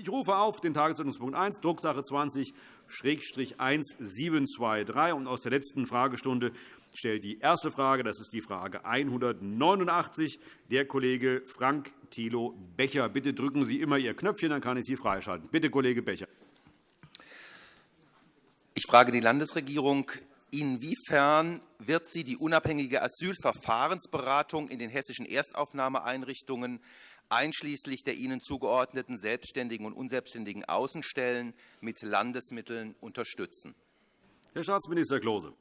Ich rufe auf den Tagesordnungspunkt 1, Drucksache 20-1723. Und aus der letzten Fragestunde stellt die erste Frage, das ist die Frage 189, der Kollege Frank Thilo Becher. Bitte drücken Sie immer Ihr Knöpfchen, dann kann ich Sie freischalten. Bitte, Kollege Becher. Ich frage die Landesregierung, inwiefern wird sie die unabhängige Asylverfahrensberatung in den hessischen Erstaufnahmeeinrichtungen einschließlich der ihnen zugeordneten selbstständigen und unselbstständigen Außenstellen mit Landesmitteln unterstützen? Herr Staatsminister Klose.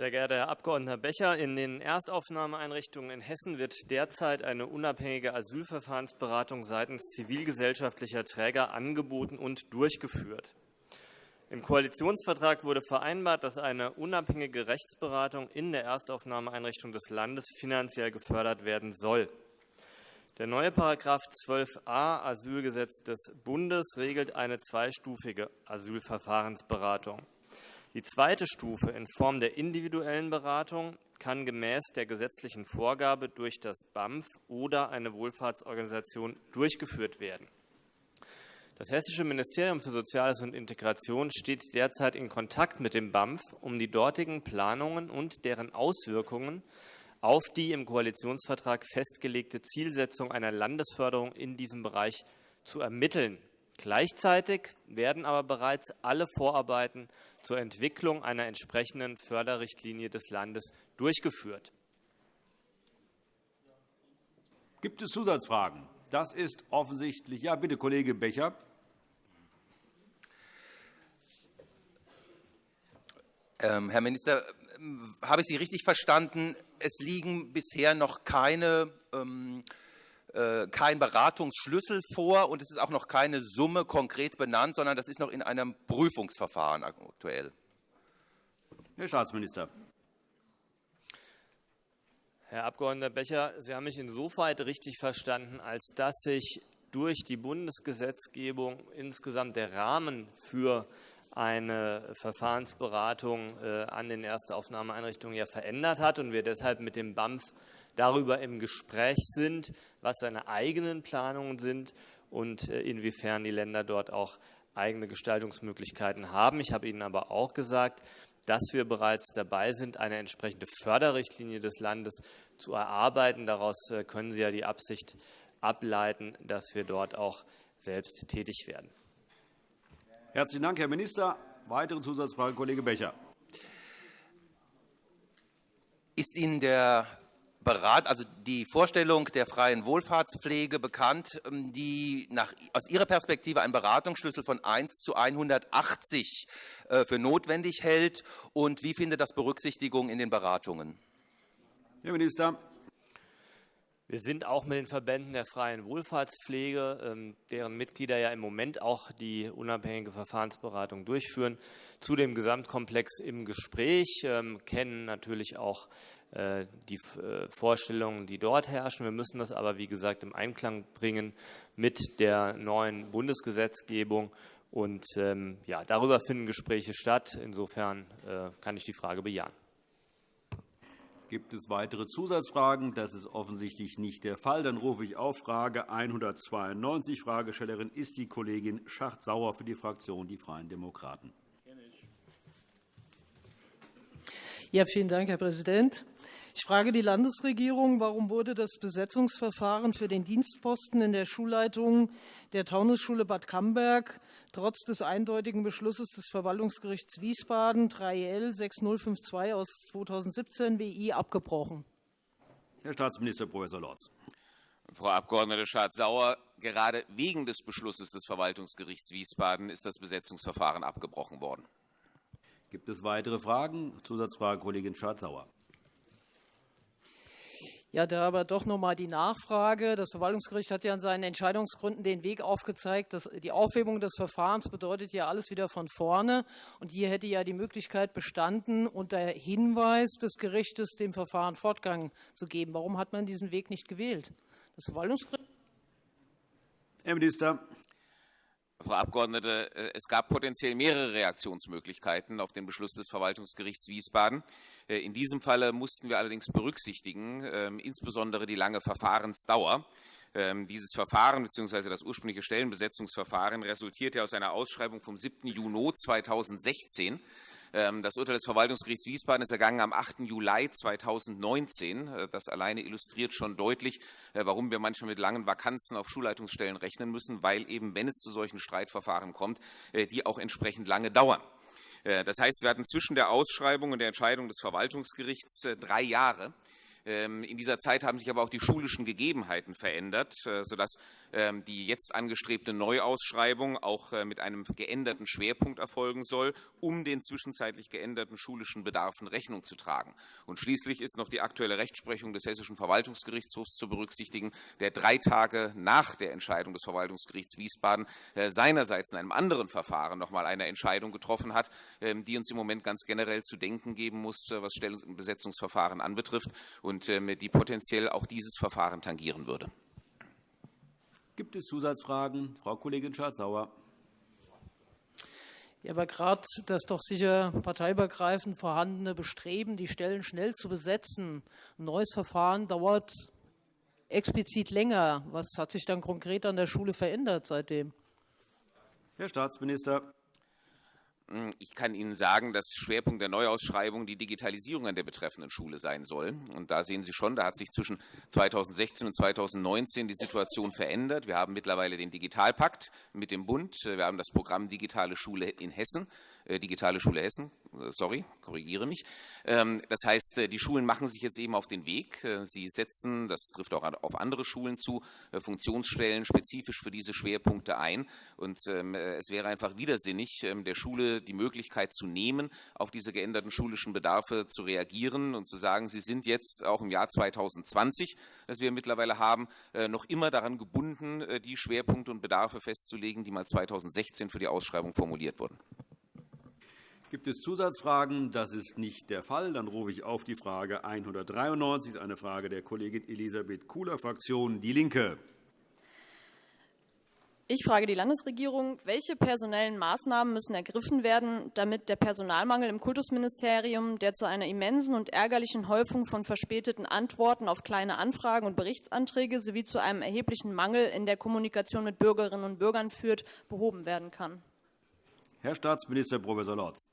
Sehr geehrter Herr Abg. Becher, in den Erstaufnahmeeinrichtungen in Hessen wird derzeit eine unabhängige Asylverfahrensberatung seitens zivilgesellschaftlicher Träger angeboten und durchgeführt. Im Koalitionsvertrag wurde vereinbart, dass eine unabhängige Rechtsberatung in der Erstaufnahmeeinrichtung des Landes finanziell gefördert werden soll. Der neue § 12a Asylgesetz des Bundes regelt eine zweistufige Asylverfahrensberatung. Die zweite Stufe in Form der individuellen Beratung kann gemäß der gesetzlichen Vorgabe durch das BAMF oder eine Wohlfahrtsorganisation durchgeführt werden. Das Hessische Ministerium für Soziales und Integration steht derzeit in Kontakt mit dem BAMF, um die dortigen Planungen und deren Auswirkungen auf die im Koalitionsvertrag festgelegte Zielsetzung einer Landesförderung in diesem Bereich zu ermitteln. Gleichzeitig werden aber bereits alle Vorarbeiten zur Entwicklung einer entsprechenden Förderrichtlinie des Landes durchgeführt. Gibt es Zusatzfragen? Das ist offensichtlich. Ja, bitte, Kollege Becher. Ähm, Herr Minister, ähm, habe ich Sie richtig verstanden? Es liegen bisher noch keine ähm, äh, kein Beratungsschlüssel vor und es ist auch noch keine Summe konkret benannt, sondern das ist noch in einem Prüfungsverfahren aktuell. Herr Staatsminister. Herr Abg. Becher, Sie haben mich insofern richtig verstanden, als dass sich durch die Bundesgesetzgebung insgesamt der Rahmen für eine Verfahrensberatung äh, an den Erstaufnahmeeinrichtungen ja verändert hat und wir deshalb mit dem BAMF darüber im Gespräch sind, was seine eigenen Planungen sind und äh, inwiefern die Länder dort auch eigene Gestaltungsmöglichkeiten haben. Ich habe Ihnen aber auch gesagt, dass wir bereits dabei sind, eine entsprechende Förderrichtlinie des Landes zu erarbeiten. Daraus äh, können Sie ja die Absicht ableiten, dass wir dort auch selbst tätig werden. Herzlichen Dank, Herr Minister. Weitere Zusatzfrage, Kollege Becher. Ist Ihnen der Berat, also die Vorstellung der freien Wohlfahrtspflege bekannt, ähm, die nach, aus Ihrer Perspektive einen Beratungsschlüssel von 1 zu 180 äh, für notwendig hält? Und wie findet das Berücksichtigung in den Beratungen? Herr Minister. Wir sind auch mit den Verbänden der freien Wohlfahrtspflege, ähm, deren Mitglieder ja im Moment auch die unabhängige Verfahrensberatung durchführen, zu dem Gesamtkomplex im Gespräch, ähm, kennen natürlich auch äh, die äh, Vorstellungen, die dort herrschen. Wir müssen das aber, wie gesagt, im Einklang bringen mit der neuen Bundesgesetzgebung. Und ähm, ja, darüber finden Gespräche statt. Insofern äh, kann ich die Frage bejahen. Gibt es weitere Zusatzfragen? Das ist offensichtlich nicht der Fall. Dann rufe ich auf Frage 192. Fragestellerin ist die Kollegin Schacht-Sauer für die Fraktion Die Freien Demokraten. Ja, vielen Dank, Herr Präsident. Ich frage die Landesregierung, warum wurde das Besetzungsverfahren für den Dienstposten in der Schulleitung der Taunusschule Bad Camberg trotz des eindeutigen Beschlusses des Verwaltungsgerichts Wiesbaden 3L 6052 aus 2017 WI abgebrochen? Herr Staatsminister Prof. Lorz. Frau Abg. Schardt-Sauer, gerade wegen des Beschlusses des Verwaltungsgerichts Wiesbaden ist das Besetzungsverfahren abgebrochen worden. Gibt es weitere Fragen? Zusatzfrage, Kollegin Schardt-Sauer. Ja, da aber doch noch einmal die Nachfrage. Das Verwaltungsgericht hat ja in seinen Entscheidungsgründen den Weg aufgezeigt, dass die Aufhebung des Verfahrens bedeutet ja alles wieder von vorne. Und hier hätte ja die Möglichkeit bestanden, unter Hinweis des Gerichtes dem Verfahren Fortgang zu geben. Warum hat man diesen Weg nicht gewählt? Das Verwaltungsgericht Herr Minister. Frau Abgeordnete, äh, es gab potenziell mehrere Reaktionsmöglichkeiten auf den Beschluss des Verwaltungsgerichts Wiesbaden. Äh, in diesem Falle mussten wir allerdings berücksichtigen, ähm, insbesondere die lange Verfahrensdauer. Ähm, dieses Verfahren bzw. das ursprüngliche Stellenbesetzungsverfahren resultierte aus einer Ausschreibung vom 7. Juni 2016. Ähm, das Urteil des Verwaltungsgerichts Wiesbaden ist ergangen am 8. Juli 2019. Äh, das alleine illustriert schon deutlich, äh, warum wir manchmal mit langen Vakanzen auf Schulleitungsstellen rechnen müssen, weil eben, wenn es zu solchen Streitverfahren kommt, die auch entsprechend lange dauern. Das heißt, wir hatten zwischen der Ausschreibung und der Entscheidung des Verwaltungsgerichts drei Jahre. Ähm, in dieser Zeit haben sich aber auch die schulischen Gegebenheiten verändert, äh, sodass ähm, die jetzt angestrebte Neuausschreibung auch äh, mit einem geänderten Schwerpunkt erfolgen soll, um den zwischenzeitlich geänderten schulischen Bedarfen Rechnung zu tragen. Und schließlich ist noch die aktuelle Rechtsprechung des Hessischen Verwaltungsgerichtshofs zu berücksichtigen, der drei Tage nach der Entscheidung des Verwaltungsgerichts Wiesbaden äh, seinerseits in einem anderen Verfahren noch einmal eine Entscheidung getroffen hat, ähm, die uns im Moment ganz generell zu denken geben muss, was anbetrifft und ähm, die potenziell auch dieses Verfahren tangieren würde. Gibt es Zusatzfragen? Frau Kollegin Schardt-Sauer. Ja, aber gerade das doch sicher parteiübergreifend vorhandene Bestreben, die Stellen schnell zu besetzen, ein neues Verfahren dauert explizit länger. Was hat sich dann konkret an der Schule verändert seitdem? Herr Staatsminister. Hm, ich kann Ihnen sagen, dass Schwerpunkt der Neuausschreibung die Digitalisierung an der betreffenden Schule sein soll. Und da sehen Sie schon, da hat sich zwischen 2016 und 2019 die Situation verändert. Wir haben mittlerweile den Digitalpakt mit dem Bund. Wir haben das Programm Digitale Schule in Hessen. Äh, Digitale Schule Hessen, äh, sorry, korrigiere mich. Ähm, das heißt, äh, die Schulen machen sich jetzt eben auf den Weg. Sie setzen, das trifft auch auf andere Schulen zu, Funktionsstellen spezifisch für diese Schwerpunkte ein. Und ähm, es wäre einfach widersinnig, ähm, der Schule die Möglichkeit zu nehmen, auf diese geänderten schulischen Bedarfe zu reagieren und zu sagen, sie sind jetzt auch im Jahr 2020, das wir mittlerweile haben, noch immer daran gebunden, die Schwerpunkte und Bedarfe festzulegen, die mal 2016 für die Ausschreibung formuliert wurden. Gibt es Zusatzfragen? Das ist nicht der Fall. Dann rufe ich auf die Frage 193, eine Frage der Kollegin Elisabeth Kuhler, Fraktion DIE LINKE. Ich frage die Landesregierung, welche personellen Maßnahmen müssen ergriffen werden, damit der Personalmangel im Kultusministerium, der zu einer immensen und ärgerlichen Häufung von verspäteten Antworten auf kleine Anfragen und Berichtsanträge sowie zu einem erheblichen Mangel in der Kommunikation mit Bürgerinnen und Bürgern führt, behoben werden kann? Herr Staatsminister Prof. Lorz.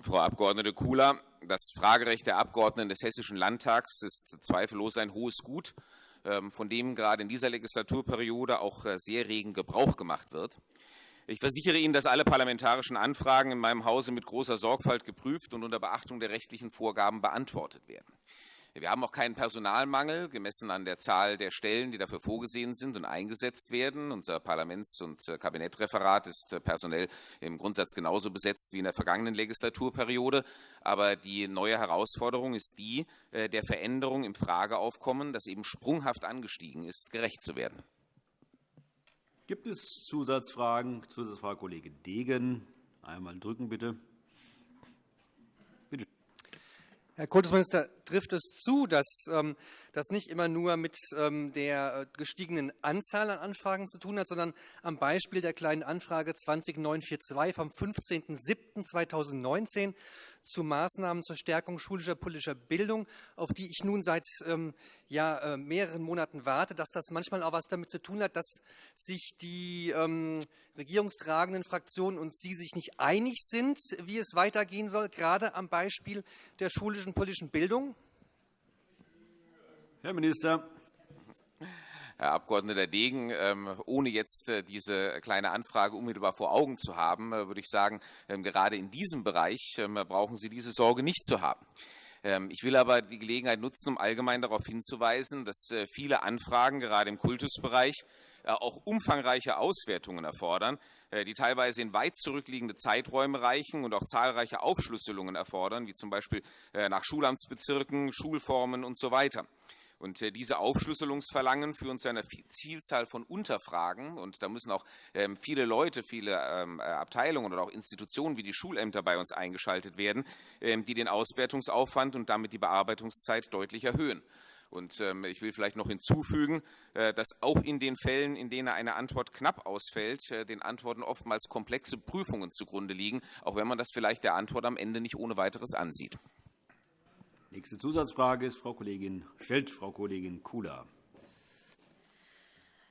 Frau Abg. Kula, das Fragerecht der Abgeordneten des Hessischen Landtags ist zweifellos ein hohes Gut, ähm, von dem gerade in dieser Legislaturperiode auch äh, sehr regen Gebrauch gemacht wird. Ich versichere Ihnen, dass alle parlamentarischen Anfragen in meinem Hause mit großer Sorgfalt geprüft und unter Beachtung der rechtlichen Vorgaben beantwortet werden. Wir haben auch keinen Personalmangel, gemessen an der Zahl der Stellen, die dafür vorgesehen sind und eingesetzt werden. Unser Parlaments- und äh, Kabinettreferat ist äh, personell im Grundsatz genauso besetzt wie in der vergangenen Legislaturperiode. Aber die neue Herausforderung ist die, äh, der Veränderung im Frageaufkommen, das eben sprunghaft angestiegen ist, gerecht zu werden. Gibt es Zusatzfragen? Zusatzfrage Kollege Degen. Einmal drücken, bitte. Herr Kultusminister, trifft es zu, dass ähm, das nicht immer nur mit ähm, der äh, gestiegenen Anzahl an Anfragen zu tun hat, sondern am Beispiel der Kleinen Anfrage 20942 vom 15.07.2019 zu Maßnahmen zur Stärkung schulischer politischer Bildung, auf die ich nun seit ähm, ja, äh, mehreren Monaten warte, dass das manchmal auch etwas damit zu tun hat, dass sich die ähm, regierungstragenden Fraktionen und Sie sich nicht einig sind, wie es weitergehen soll, gerade am Beispiel der schulischen politischen Bildung? Herr Minister. Herr Abg. Degen, ähm, ohne jetzt äh, diese kleine Anfrage unmittelbar vor Augen zu haben, äh, würde ich sagen, ähm, gerade in diesem Bereich ähm, brauchen Sie diese Sorge nicht zu haben. Ich will aber die Gelegenheit nutzen, um allgemein darauf hinzuweisen, dass äh, viele Anfragen, gerade im Kultusbereich, auch umfangreiche Auswertungen erfordern, die teilweise in weit zurückliegende Zeiträume reichen und auch zahlreiche Aufschlüsselungen erfordern, wie zum Beispiel nach Schulamtsbezirken, Schulformen usw. So und äh, diese Aufschlüsselungsverlangen führen zu einer Vielzahl von Unterfragen. Und da müssen auch ähm, viele Leute, viele ähm, äh, Abteilungen oder auch Institutionen wie die Schulämter bei uns eingeschaltet werden, ähm, die den Auswertungsaufwand und damit die Bearbeitungszeit deutlich erhöhen. Und ich will vielleicht noch hinzufügen, äh, dass auch in den Fällen, in denen eine Antwort knapp ausfällt, den Antworten oftmals komplexe Prüfungen zugrunde liegen, auch wenn man das vielleicht der Antwort am Ende nicht ohne weiteres ansieht. Nächste Zusatzfrage ist Frau Kollegin, stellt Frau Kollegin Kula.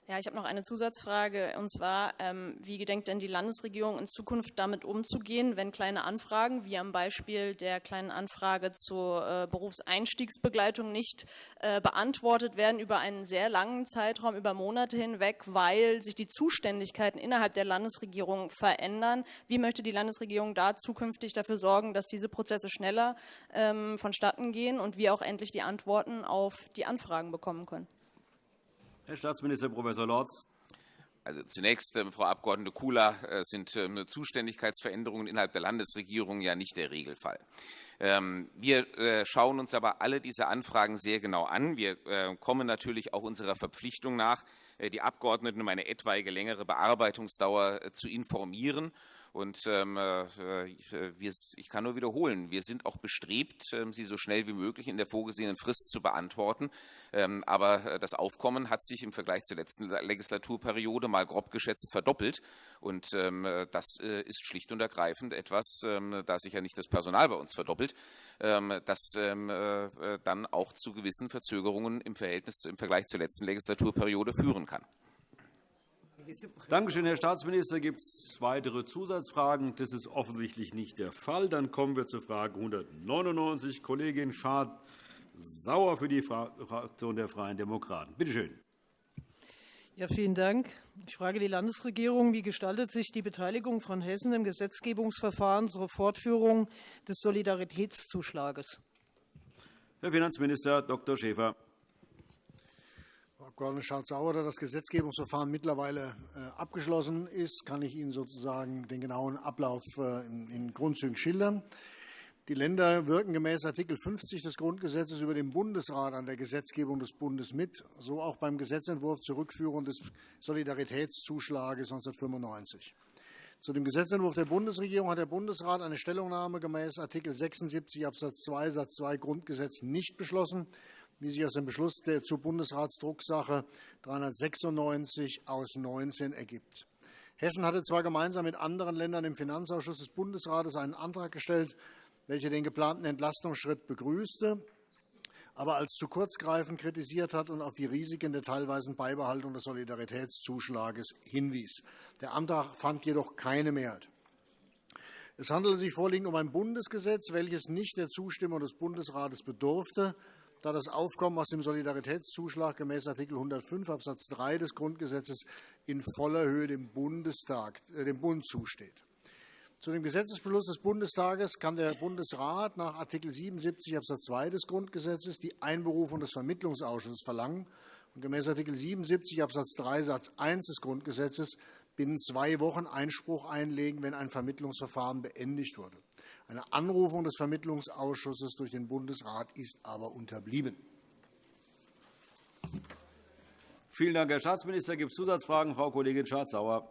Ja, ich habe noch eine Zusatzfrage und zwar, ähm, wie gedenkt denn die Landesregierung in Zukunft damit umzugehen, wenn kleine Anfragen, wie am Beispiel der kleinen Anfrage zur äh, Berufseinstiegsbegleitung, nicht äh, beantwortet werden über einen sehr langen Zeitraum, über Monate hinweg, weil sich die Zuständigkeiten innerhalb der Landesregierung verändern? Wie möchte die Landesregierung da zukünftig dafür sorgen, dass diese Prozesse schneller ähm, vonstatten gehen und wir auch endlich die Antworten auf die Anfragen bekommen können? Herr Staatsminister Prof. Lorz. Also zunächst, äh, Frau Abg. Kula, äh, sind äh, Zuständigkeitsveränderungen innerhalb der Landesregierung ja nicht der Regelfall. Ähm, wir äh, schauen uns aber alle diese Anfragen sehr genau an. Wir äh, kommen natürlich auch unserer Verpflichtung nach, die Abgeordneten um eine etwaige längere Bearbeitungsdauer zu informieren. Und ähm, äh, wir, ich kann nur wiederholen, wir sind auch bestrebt, ähm, sie so schnell wie möglich in der vorgesehenen Frist zu beantworten. Ähm, aber äh, das Aufkommen hat sich im Vergleich zur letzten Legislaturperiode mal grob geschätzt verdoppelt. Und ähm, das äh, ist schlicht und ergreifend etwas, ähm, da sich ja nicht das Personal bei uns verdoppelt, ähm, das äh, dann auch zu gewissen Verzögerungen im Verhältnis im Vergleich zur letzten Legislaturperiode führen kann. Danke schön, Herr Staatsminister. Gibt es weitere Zusatzfragen? Das ist offensichtlich nicht der Fall. Dann kommen wir zur Frage 199. Kollegin Schad-Sauer für die Fraktion der Freien Demokraten. Bitte schön. Ja, vielen Dank. Ich frage die Landesregierung, wie gestaltet sich die Beteiligung von Hessen im Gesetzgebungsverfahren zur Fortführung des Solidaritätszuschlages? Herr Finanzminister Dr. Schäfer. Frau Abg. Schardt-Sauer, da das Gesetzgebungsverfahren mittlerweile äh, abgeschlossen ist, kann ich Ihnen sozusagen den genauen Ablauf äh, in Grundzügen schildern. Die Länder wirken gemäß Art. 50 des Grundgesetzes über den Bundesrat an der Gesetzgebung des Bundes mit, so auch beim Gesetzentwurf zur Rückführung des Solidaritätszuschlages 1995. Zu dem Gesetzentwurf der Bundesregierung hat der Bundesrat eine Stellungnahme gemäß Art. 76 Abs. 2 Satz 2 Grundgesetz nicht beschlossen wie sich aus dem Beschluss der zur Bundesratsdrucksache 396 aus 19 ergibt. Hessen hatte zwar gemeinsam mit anderen Ländern im Finanzausschuss des Bundesrates einen Antrag gestellt, welcher den geplanten Entlastungsschritt begrüßte, aber als zu kurzgreifend kritisiert hat und auf die Risiken der teilweisen Beibehaltung des Solidaritätszuschlages hinwies. Der Antrag fand jedoch keine Mehrheit. Es handelte sich vorliegend um ein Bundesgesetz, welches nicht der Zustimmung des Bundesrates bedurfte, da das Aufkommen aus dem Solidaritätszuschlag gemäß Art. 105 Abs. 3 des Grundgesetzes in voller Höhe dem, Bundestag, äh, dem Bund zusteht. Zu dem Gesetzesbeschluss des Bundestages kann der Bundesrat nach Art. 77 Abs. 2 des Grundgesetzes die Einberufung des Vermittlungsausschusses verlangen und gemäß Art. 77 Abs. 3 Satz 1 des Grundgesetzes binnen zwei Wochen Einspruch einlegen, wenn ein Vermittlungsverfahren beendigt wurde. Eine Anrufung des Vermittlungsausschusses durch den Bundesrat ist aber unterblieben. Vielen Dank, Herr Staatsminister. Gibt es Zusatzfragen? Frau Kollegin Schardt-Sauer.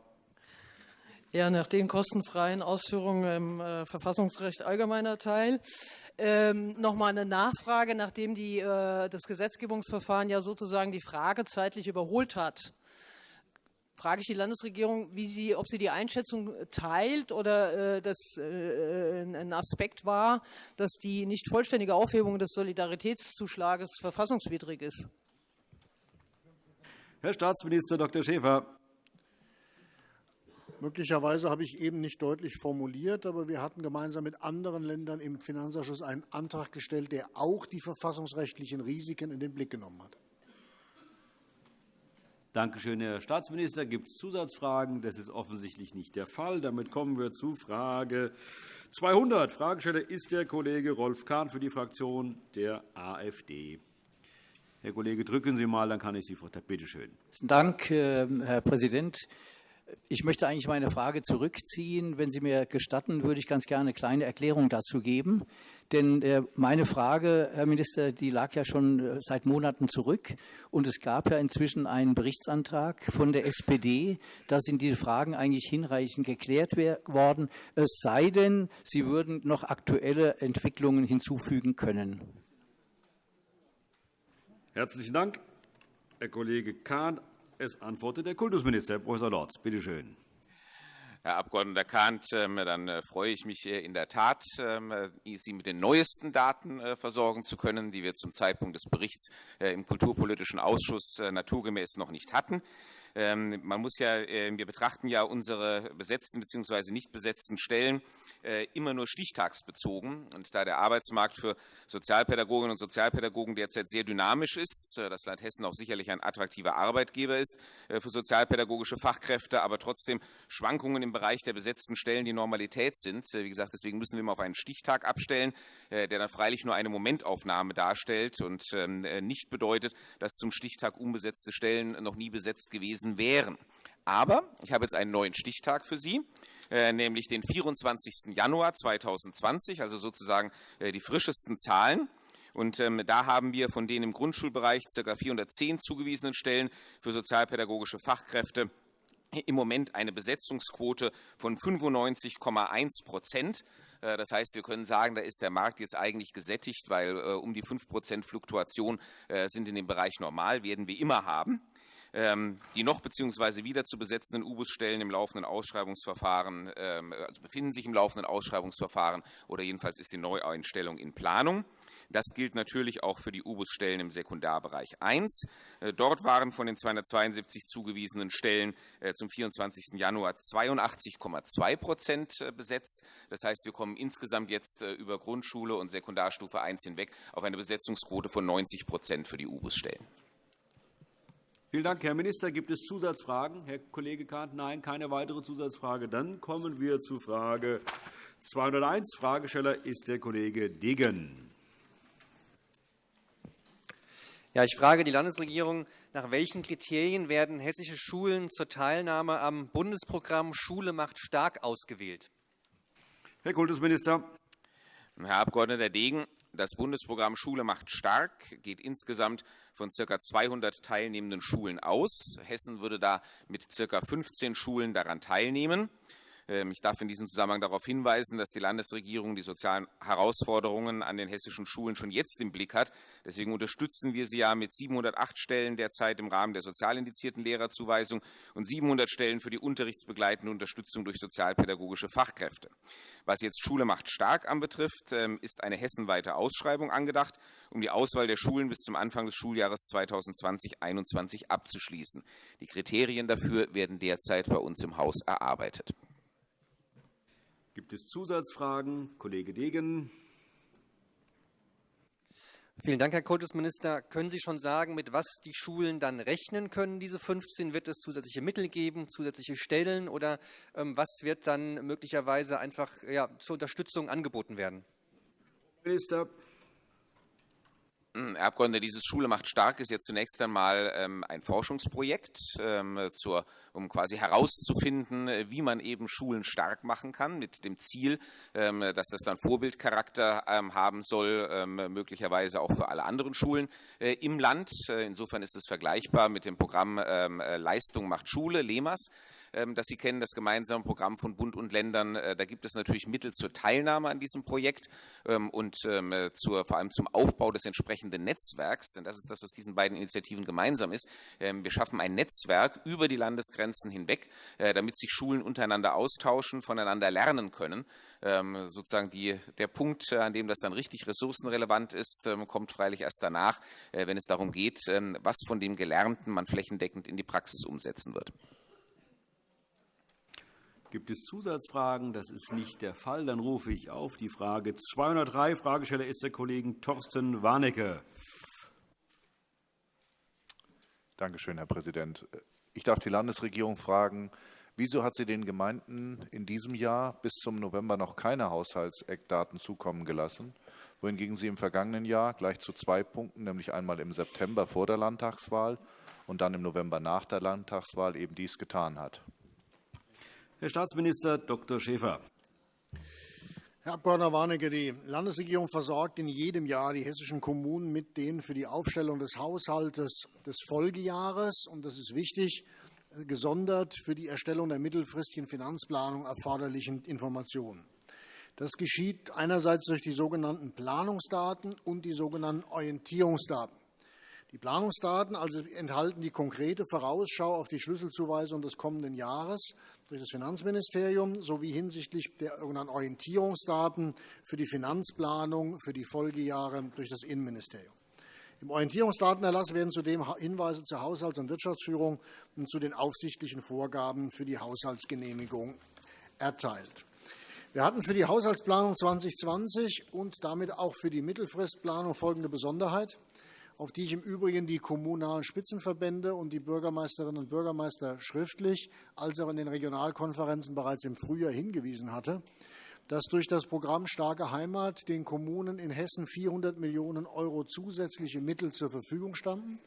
Ja, nach den kostenfreien Ausführungen im äh, Verfassungsrecht allgemeiner Teil ähm, noch mal eine Nachfrage, nachdem die, äh, das Gesetzgebungsverfahren ja sozusagen die Frage zeitlich überholt hat frage ich die Landesregierung, wie sie, ob sie die Einschätzung teilt oder äh, das äh, ein Aspekt war, dass die nicht vollständige Aufhebung des Solidaritätszuschlages verfassungswidrig ist. Herr Staatsminister Dr. Schäfer. Möglicherweise habe ich eben nicht deutlich formuliert, aber wir hatten gemeinsam mit anderen Ländern im Finanzausschuss einen Antrag gestellt, der auch die verfassungsrechtlichen Risiken in den Blick genommen hat. Danke schön, Herr Staatsminister. Gibt es Zusatzfragen? Das ist offensichtlich nicht der Fall. Damit kommen wir zu Frage 200. Fragesteller ist der Kollege Rolf Kahn für die Fraktion der AfD. Herr Kollege, drücken Sie mal, dann kann ich Sie vorstellen. Bitte schön. Dank, äh, Herr Präsident. Ich möchte eigentlich meine Frage zurückziehen. Wenn Sie mir gestatten, würde ich ganz gerne eine kleine Erklärung dazu geben. Denn äh, meine Frage, Herr Minister, die lag ja schon äh, seit Monaten zurück. Und es gab ja inzwischen einen Berichtsantrag von der SPD. Da sind die Fragen eigentlich hinreichend geklärt worden. Es sei denn, Sie würden noch aktuelle Entwicklungen hinzufügen können. Herzlichen Dank, Herr Kollege Kahn. Es antwortet der Kultusminister, Herr Prof. Lorz. Bitte schön. Herr Abg. Kahnt, ähm, dann äh, freue ich mich äh, in der Tat, ähm, äh, Sie mit den neuesten Daten versorgen zu können, die wir zum Zeitpunkt des Berichts im Kulturpolitischen Ausschuss naturgemäß noch nicht hatten. Ähm, man muss ja, äh, wir betrachten ja unsere besetzten bzw. nicht besetzten Stellen äh, immer nur stichtagsbezogen. Und da der Arbeitsmarkt für Sozialpädagoginnen und Sozialpädagogen derzeit sehr dynamisch ist, äh, das Land Hessen auch sicherlich ein attraktiver Arbeitgeber ist äh, für sozialpädagogische Fachkräfte, aber trotzdem Schwankungen im Bereich der besetzten Stellen die Normalität sind. Wie gesagt, deswegen müssen wir immer auf einen Stichtag abstellen, der dann freilich nur eine Momentaufnahme darstellt und ähm, nicht bedeutet, dass zum Stichtag unbesetzte Stellen noch nie besetzt gewesen wären. Aber ich habe jetzt einen neuen Stichtag für Sie. Äh, nämlich den 24. Januar 2020, also sozusagen äh, die frischesten Zahlen. Und ähm, da haben wir von den im Grundschulbereich ca. 410 zugewiesenen Stellen für sozialpädagogische Fachkräfte im Moment eine Besetzungsquote von 95,1 Prozent. Äh, das heißt, wir können sagen, da ist der Markt jetzt eigentlich gesättigt, weil um die 5 Prozent Fluktuation sind in dem Bereich normal, werden wir immer haben. Ähm, die noch bzw. wieder zu besetzenden U-Bus-Stellen im laufenden Ausschreibungsverfahren, ähm, also befinden sich im laufenden Ausschreibungsverfahren oder jedenfalls ist die Neueinstellung in Planung. Das gilt natürlich auch für die U-Bus-Stellen im Sekundarbereich 1. Äh, dort waren von den 272 zugewiesenen Stellen äh, zum 24. Januar 82,2 Prozent äh, besetzt. Das heißt, wir kommen insgesamt jetzt über Grundschule und Sekundarstufe 1 hinweg auf eine Besetzungsquote von 90 Prozent für die U-Bus-Stellen. Vielen Dank, Herr Minister. Gibt es Zusatzfragen? Herr Kollege Kahnt, nein, keine weitere Zusatzfrage. Dann kommen wir zu Frage 201. Fragesteller ist der Kollege Degen. Ja, ich frage die Landesregierung, nach welchen Kriterien werden hessische Schulen zur Teilnahme am Bundesprogramm Schule macht stark ausgewählt? Herr Kultusminister. Herr Abg. Degen, das Bundesprogramm Schule macht stark geht insgesamt von ca. 200 teilnehmenden Schulen aus. Hessen würde da mit ca. 15 Schulen daran teilnehmen. Ähm, ich darf in diesem Zusammenhang darauf hinweisen, dass die Landesregierung die sozialen Herausforderungen an den hessischen Schulen schon jetzt im Blick hat. Deswegen unterstützen wir sie ja mit 708 Stellen derzeit im Rahmen der sozialindizierten Lehrerzuweisung und 700 Stellen für die unterrichtsbegleitende Unterstützung durch sozialpädagogische Fachkräfte. Was jetzt Schule macht stark anbetrifft, ähm, ist eine hessenweite Ausschreibung angedacht, um die Auswahl der Schulen bis zum Anfang des Schuljahres 2020-21 abzuschließen. Die Kriterien dafür werden derzeit bei uns im Haus erarbeitet. Gibt es Zusatzfragen? Kollege Degen. Vielen Dank, Herr Kultusminister. Können Sie schon sagen, mit was die Schulen dann rechnen können, diese 15? Wird es zusätzliche Mittel geben, zusätzliche Stellen oder ähm, was wird dann möglicherweise einfach ja, zur Unterstützung angeboten werden? Minister. Hm, Herr Abgeordneter, dieses Schule macht stark ist jetzt zunächst einmal ähm, ein Forschungsprojekt, ähm, zur, um quasi herauszufinden, wie man eben Schulen stark machen kann, mit dem Ziel, ähm, dass das dann Vorbildcharakter ähm, haben soll, ähm, möglicherweise auch für alle anderen Schulen äh, im Land. Äh, insofern ist es vergleichbar mit dem Programm ähm, äh, Leistung macht Schule, LEMAS. Ähm, das Sie kennen, das gemeinsame Programm von Bund und Ländern. Äh, da gibt es natürlich Mittel zur Teilnahme an diesem Projekt ähm, und ähm, äh, zur, vor allem zum Aufbau des entsprechenden Netzwerks, denn das ist das, was diesen beiden Initiativen gemeinsam ist. Wir schaffen ein Netzwerk über die Landesgrenzen hinweg, äh, damit sich Schulen untereinander austauschen, voneinander lernen können. Sozusagen die, der Punkt, an dem das dann richtig ressourcenrelevant ist, kommt freilich erst danach, wenn es darum geht, was von dem Gelernten man flächendeckend in die Praxis umsetzen wird. Gibt es Zusatzfragen? Das ist nicht der Fall. Dann rufe ich auf die Frage 203. Fragesteller ist der Kollege Torsten Warnecke. Danke schön, Herr Präsident. Ich darf die Landesregierung fragen, wieso hat sie den Gemeinden in diesem Jahr bis zum November noch keine Haushaltseckdaten zukommen gelassen, wohingegen sie im vergangenen Jahr gleich zu zwei Punkten, nämlich einmal im September vor der Landtagswahl und dann im November nach der Landtagswahl eben dies getan hat? Herr Staatsminister Dr. Schäfer. Herr Abg. Warnecke, die Landesregierung versorgt in jedem Jahr die hessischen Kommunen mit den für die Aufstellung des Haushaltes des Folgejahres, und das ist wichtig, gesondert für die Erstellung der mittelfristigen Finanzplanung erforderlichen Informationen. Das geschieht einerseits durch die sogenannten Planungsdaten und die sogenannten Orientierungsdaten. Die Planungsdaten also enthalten die konkrete Vorausschau auf die Schlüsselzuweisung des kommenden Jahres durch das Finanzministerium sowie hinsichtlich der Orientierungsdaten für die Finanzplanung für die Folgejahre durch das Innenministerium. Im Orientierungsdatenerlass werden zudem Hinweise zur Haushalts- und Wirtschaftsführung und zu den aufsichtlichen Vorgaben für die Haushaltsgenehmigung erteilt. Wir hatten für die Haushaltsplanung 2020 und damit auch für die Mittelfristplanung folgende Besonderheit, auf die ich im Übrigen die kommunalen Spitzenverbände und die Bürgermeisterinnen und Bürgermeister schriftlich als auch in den Regionalkonferenzen bereits im Frühjahr hingewiesen hatte dass durch das Programm Starke Heimat den Kommunen in Hessen 400 Millionen € zusätzliche Mittel zur Verfügung standen,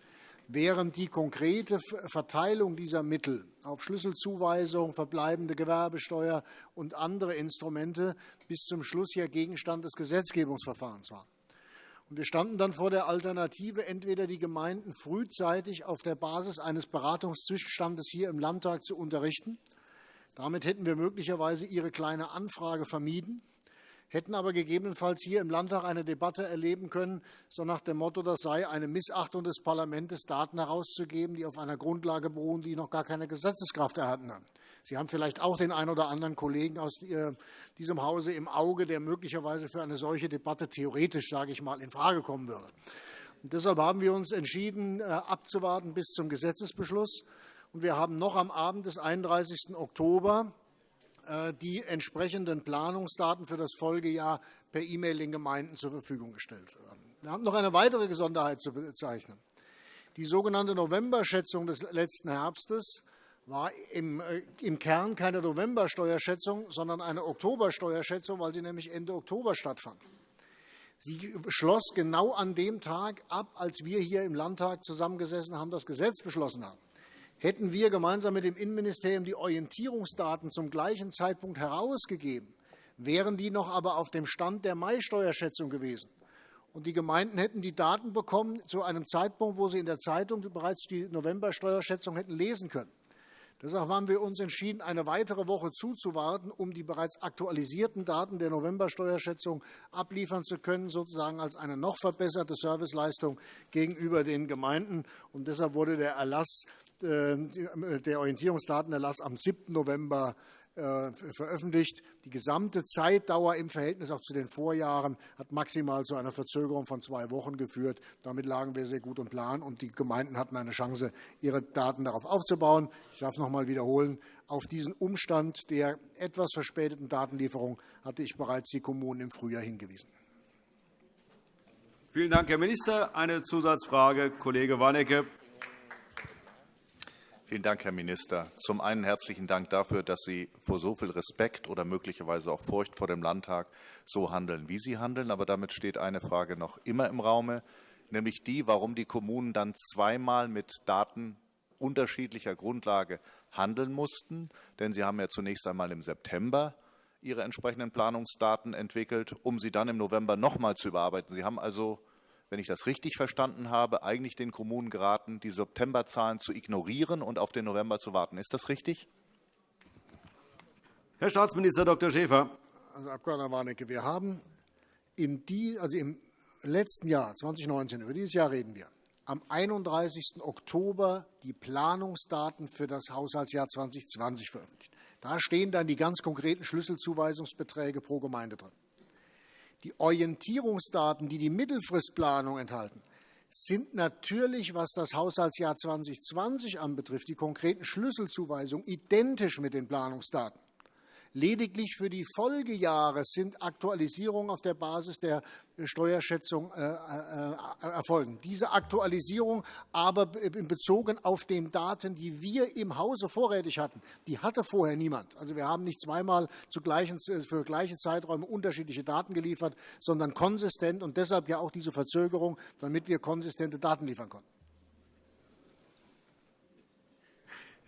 während die konkrete Verteilung dieser Mittel auf Schlüsselzuweisung, verbleibende Gewerbesteuer und andere Instrumente bis zum Schluss ja Gegenstand des Gesetzgebungsverfahrens war. Wir standen dann vor der Alternative, entweder die Gemeinden frühzeitig auf der Basis eines Beratungszwischenstandes hier im Landtag zu unterrichten. Damit hätten wir möglicherweise Ihre Kleine Anfrage vermieden, hätten aber gegebenenfalls hier im Landtag eine Debatte erleben können, so nach dem Motto, das sei eine Missachtung des Parlaments, Daten herauszugeben, die auf einer Grundlage beruhen, die noch gar keine Gesetzeskraft erhalten haben. Sie haben vielleicht auch den einen oder anderen Kollegen aus äh, diesem Hause im Auge, der möglicherweise für eine solche Debatte theoretisch, sage ich mal, in Frage kommen würde. Und deshalb haben wir uns entschieden, äh, abzuwarten bis zum Gesetzesbeschluss und wir haben noch am Abend des 31. Oktober die entsprechenden Planungsdaten für das Folgejahr per E-Mail den Gemeinden zur Verfügung gestellt. Wir haben noch eine weitere Besonderheit zu bezeichnen. Die sogenannte Novemberschätzung des letzten Herbstes war äh, im Kern keine Novembersteuerschätzung, sondern eine Oktobersteuerschätzung, weil sie nämlich Ende Oktober stattfand. Sie schloss genau an dem Tag ab, als wir hier im Landtag zusammengesessen haben, das Gesetz beschlossen haben. Hätten wir gemeinsam mit dem Innenministerium die Orientierungsdaten zum gleichen Zeitpunkt herausgegeben, wären die noch aber auf dem Stand der Mai-Steuerschätzung gewesen. Und die Gemeinden hätten die Daten bekommen zu einem Zeitpunkt, wo sie in der Zeitung bereits die November-Steuerschätzung hätten lesen können. Deshalb haben wir uns entschieden, eine weitere Woche zuzuwarten, um die bereits aktualisierten Daten der November-Steuerschätzung abliefern zu können, sozusagen als eine noch verbesserte Serviceleistung gegenüber den Gemeinden. Und deshalb wurde der Erlass der Orientierungsdatenerlass am 7. November äh, veröffentlicht. Die gesamte Zeitdauer im Verhältnis auch zu den Vorjahren hat maximal zu einer Verzögerung von zwei Wochen geführt. Damit lagen wir sehr gut im Plan, und die Gemeinden hatten eine Chance, ihre Daten darauf aufzubauen. Ich darf noch einmal wiederholen, auf diesen Umstand der etwas verspäteten Datenlieferung hatte ich bereits die Kommunen im Frühjahr hingewiesen. Vielen Dank, Herr Minister. Eine Zusatzfrage, Kollege Warnecke. Vielen Dank, Herr Minister. Zum einen herzlichen Dank dafür, dass Sie vor so viel Respekt oder möglicherweise auch Furcht vor dem Landtag so handeln, wie Sie handeln. Aber damit steht eine Frage noch immer im Raume, nämlich die, warum die Kommunen dann zweimal mit Daten unterschiedlicher Grundlage handeln mussten. Denn Sie haben ja zunächst einmal im September Ihre entsprechenden Planungsdaten entwickelt, um sie dann im November noch einmal zu überarbeiten. Sie haben also wenn ich das richtig verstanden habe, eigentlich den Kommunen geraten, die Septemberzahlen zu ignorieren und auf den November zu warten. Ist das richtig? Herr Staatsminister Dr. Schäfer. Also, Abg. Warnecke, wir haben in die, also im letzten Jahr, 2019, über dieses Jahr reden wir, am 31. Oktober die Planungsdaten für das Haushaltsjahr 2020 veröffentlicht. Da stehen dann die ganz konkreten Schlüsselzuweisungsbeträge pro Gemeinde drin. Die Orientierungsdaten, die die Mittelfristplanung enthalten, sind natürlich, was das Haushaltsjahr 2020 anbetrifft, die konkreten Schlüsselzuweisungen identisch mit den Planungsdaten. Lediglich für die Folgejahre sind Aktualisierungen auf der Basis der Steuerschätzung äh, äh, erfolgen. Diese Aktualisierung aber bezogen auf den Daten, die wir im Hause vorrätig hatten, die hatte vorher niemand. Also wir haben nicht zweimal für gleiche Zeiträume unterschiedliche Daten geliefert, sondern konsistent und deshalb ja auch diese Verzögerung, damit wir konsistente Daten liefern konnten.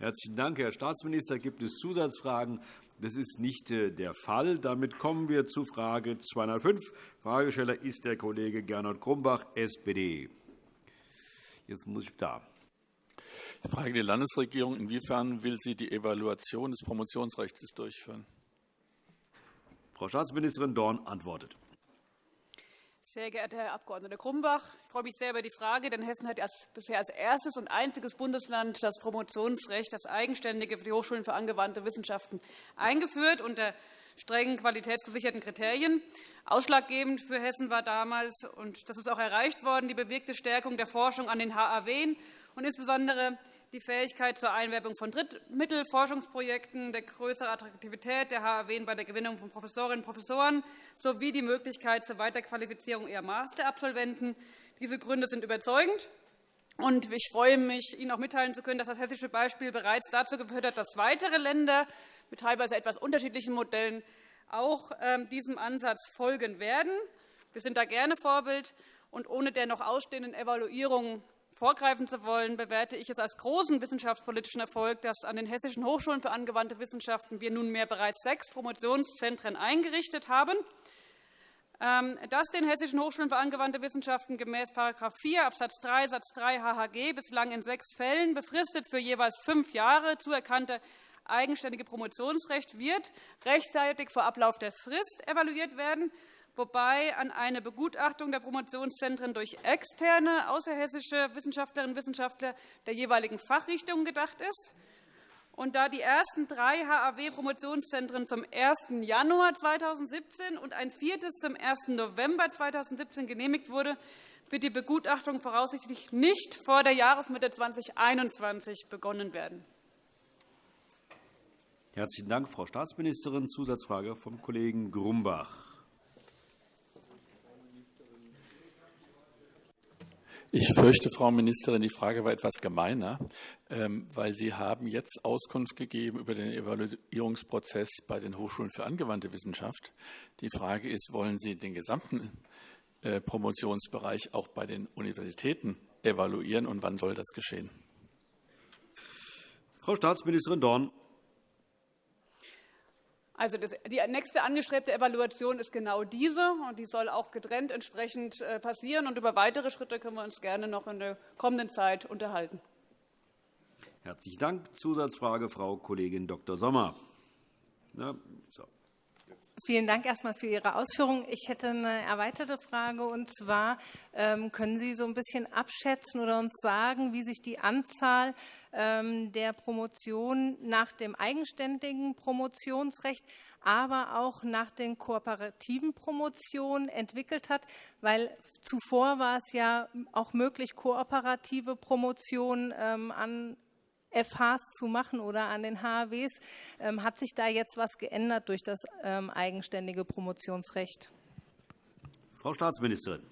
Herzlichen Dank, Herr Staatsminister. Gibt es Zusatzfragen? Das ist nicht äh, der Fall. Damit kommen wir zu Frage 205. Fragesteller ist der Kollege Gernot Grumbach, SPD. Jetzt muss ich da. Ich frage die Landesregierung, inwiefern will sie die Evaluation des Promotionsrechts durchführen? Frau Staatsministerin Dorn antwortet. Sehr geehrter Herr Abg. Grumbach, ich freue mich sehr über die Frage, denn Hessen hat bisher als erstes und einziges Bundesland das Promotionsrecht, das eigenständige für die Hochschulen für angewandte Wissenschaften eingeführt unter strengen qualitätsgesicherten Kriterien. Ausschlaggebend für Hessen war damals, und das ist auch erreicht worden, die bewegte Stärkung der Forschung an den HAW und insbesondere die Fähigkeit zur Einwerbung von Drittmittelforschungsprojekten, der größere Attraktivität der HAW bei der Gewinnung von Professorinnen und Professoren sowie die Möglichkeit zur Weiterqualifizierung eher Masterabsolventen. Diese Gründe sind überzeugend. Und ich freue mich, Ihnen auch mitteilen zu können, dass das hessische Beispiel bereits dazu geführt hat, dass weitere Länder mit teilweise etwas unterschiedlichen Modellen auch ähm, diesem Ansatz folgen werden. Wir sind da gerne Vorbild. Und ohne der noch ausstehenden Evaluierung vorgreifen zu wollen, bewerte ich es als großen wissenschaftspolitischen Erfolg, dass an den Hessischen Hochschulen für angewandte Wissenschaften wir nunmehr bereits sechs Promotionszentren eingerichtet haben. Ähm, dass den Hessischen Hochschulen für angewandte Wissenschaften gemäß § 4 Abs. 3 Satz 3 HHG bislang in sechs Fällen befristet für jeweils fünf Jahre zuerkannte eigenständige Promotionsrecht wird rechtzeitig vor Ablauf der Frist evaluiert werden wobei an eine Begutachtung der Promotionszentren durch externe außerhessische Wissenschaftlerinnen und Wissenschaftler der jeweiligen Fachrichtungen gedacht ist. Und da die ersten drei HAW-Promotionszentren zum 1. Januar 2017 und ein viertes zum 1. November 2017 genehmigt wurde, wird die Begutachtung voraussichtlich nicht vor der Jahresmitte 2021 begonnen werden. Herzlichen Dank, Frau Staatsministerin. Zusatzfrage vom Kollegen Grumbach. Ich fürchte, Frau Ministerin, die Frage war etwas gemeiner, ähm, weil Sie haben jetzt Auskunft gegeben über den Evaluierungsprozess bei den Hochschulen für angewandte Wissenschaft. Die Frage ist, wollen Sie den gesamten äh, Promotionsbereich auch bei den Universitäten evaluieren, und wann soll das geschehen? Frau Staatsministerin Dorn. Also die nächste angestrebte Evaluation ist genau diese, und die soll auch getrennt entsprechend äh, passieren. Und über weitere Schritte können wir uns gerne noch in der kommenden Zeit unterhalten. Herzlichen Dank. Zusatzfrage, Frau Kollegin Dr. Sommer. Ja, so. Vielen Dank erst einmal für Ihre Ausführungen. Ich hätte eine erweiterte Frage. Und zwar ähm, können Sie so ein bisschen abschätzen oder uns sagen, wie sich die Anzahl ähm, der Promotionen nach dem eigenständigen Promotionsrecht, aber auch nach den kooperativen Promotionen entwickelt hat, weil zuvor war es ja auch möglich, kooperative Promotionen ähm, an FHs zu machen oder an den HAWs. Ähm, hat sich da jetzt etwas geändert durch das ähm, eigenständige Promotionsrecht? Frau Staatsministerin.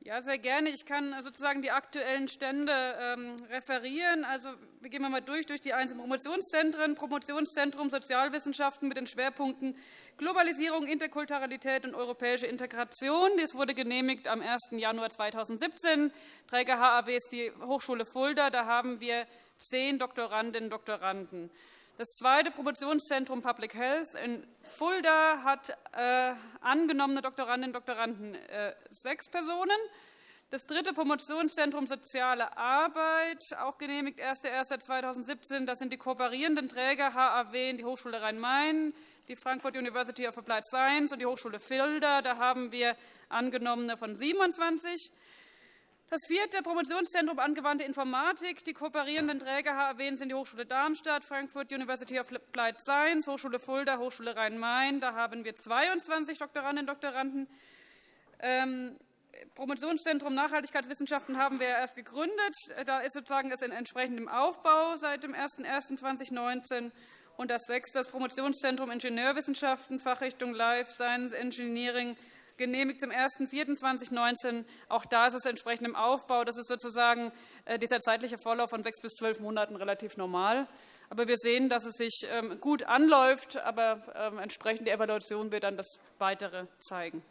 Ja, sehr gerne. Ich kann sozusagen die aktuellen Stände ähm, referieren. Also, wir gehen mal durch durch die einzelnen Promotionszentren. Promotionszentrum Sozialwissenschaften mit den Schwerpunkten Globalisierung, Interkulturalität und europäische Integration. Das wurde genehmigt am 1. Januar 2017. Träger HAW ist die Hochschule Fulda. Da haben wir zehn Doktorandinnen und Doktoranden. Das zweite Promotionszentrum Public Health in Fulda hat äh, angenommene Doktorandinnen und Doktoranden äh, sechs Personen. Das dritte Promotionszentrum Soziale Arbeit, auch genehmigt 1.1.2017. Das sind die kooperierenden Träger HAW in die Hochschule Rhein-Main, die Frankfurt University of Applied Science und die Hochschule Fulda. Da haben wir angenommene von 27. Das vierte Promotionszentrum Angewandte Informatik. Die kooperierenden Träger HAW sind die Hochschule Darmstadt, Frankfurt University of Applied Science, Hochschule Fulda, Hochschule Rhein-Main. Da haben wir 22 Doktorandinnen und Doktoranden. Ähm, Promotionszentrum Nachhaltigkeitswissenschaften haben wir erst gegründet. Da ist sozusagen es entsprechend im Aufbau seit dem 01.01.2019. Und das sechste, das Promotionszentrum Ingenieurwissenschaften, Fachrichtung Life Science Engineering, genehmigt zum 01.04.2019. Auch da ist es entsprechend im Aufbau. Das ist sozusagen äh, dieser zeitliche Vorlauf von sechs bis zwölf Monaten relativ normal. Aber wir sehen, dass es sich ähm, gut anläuft. Aber ähm, entsprechend die Evaluation wird dann das Weitere zeigen.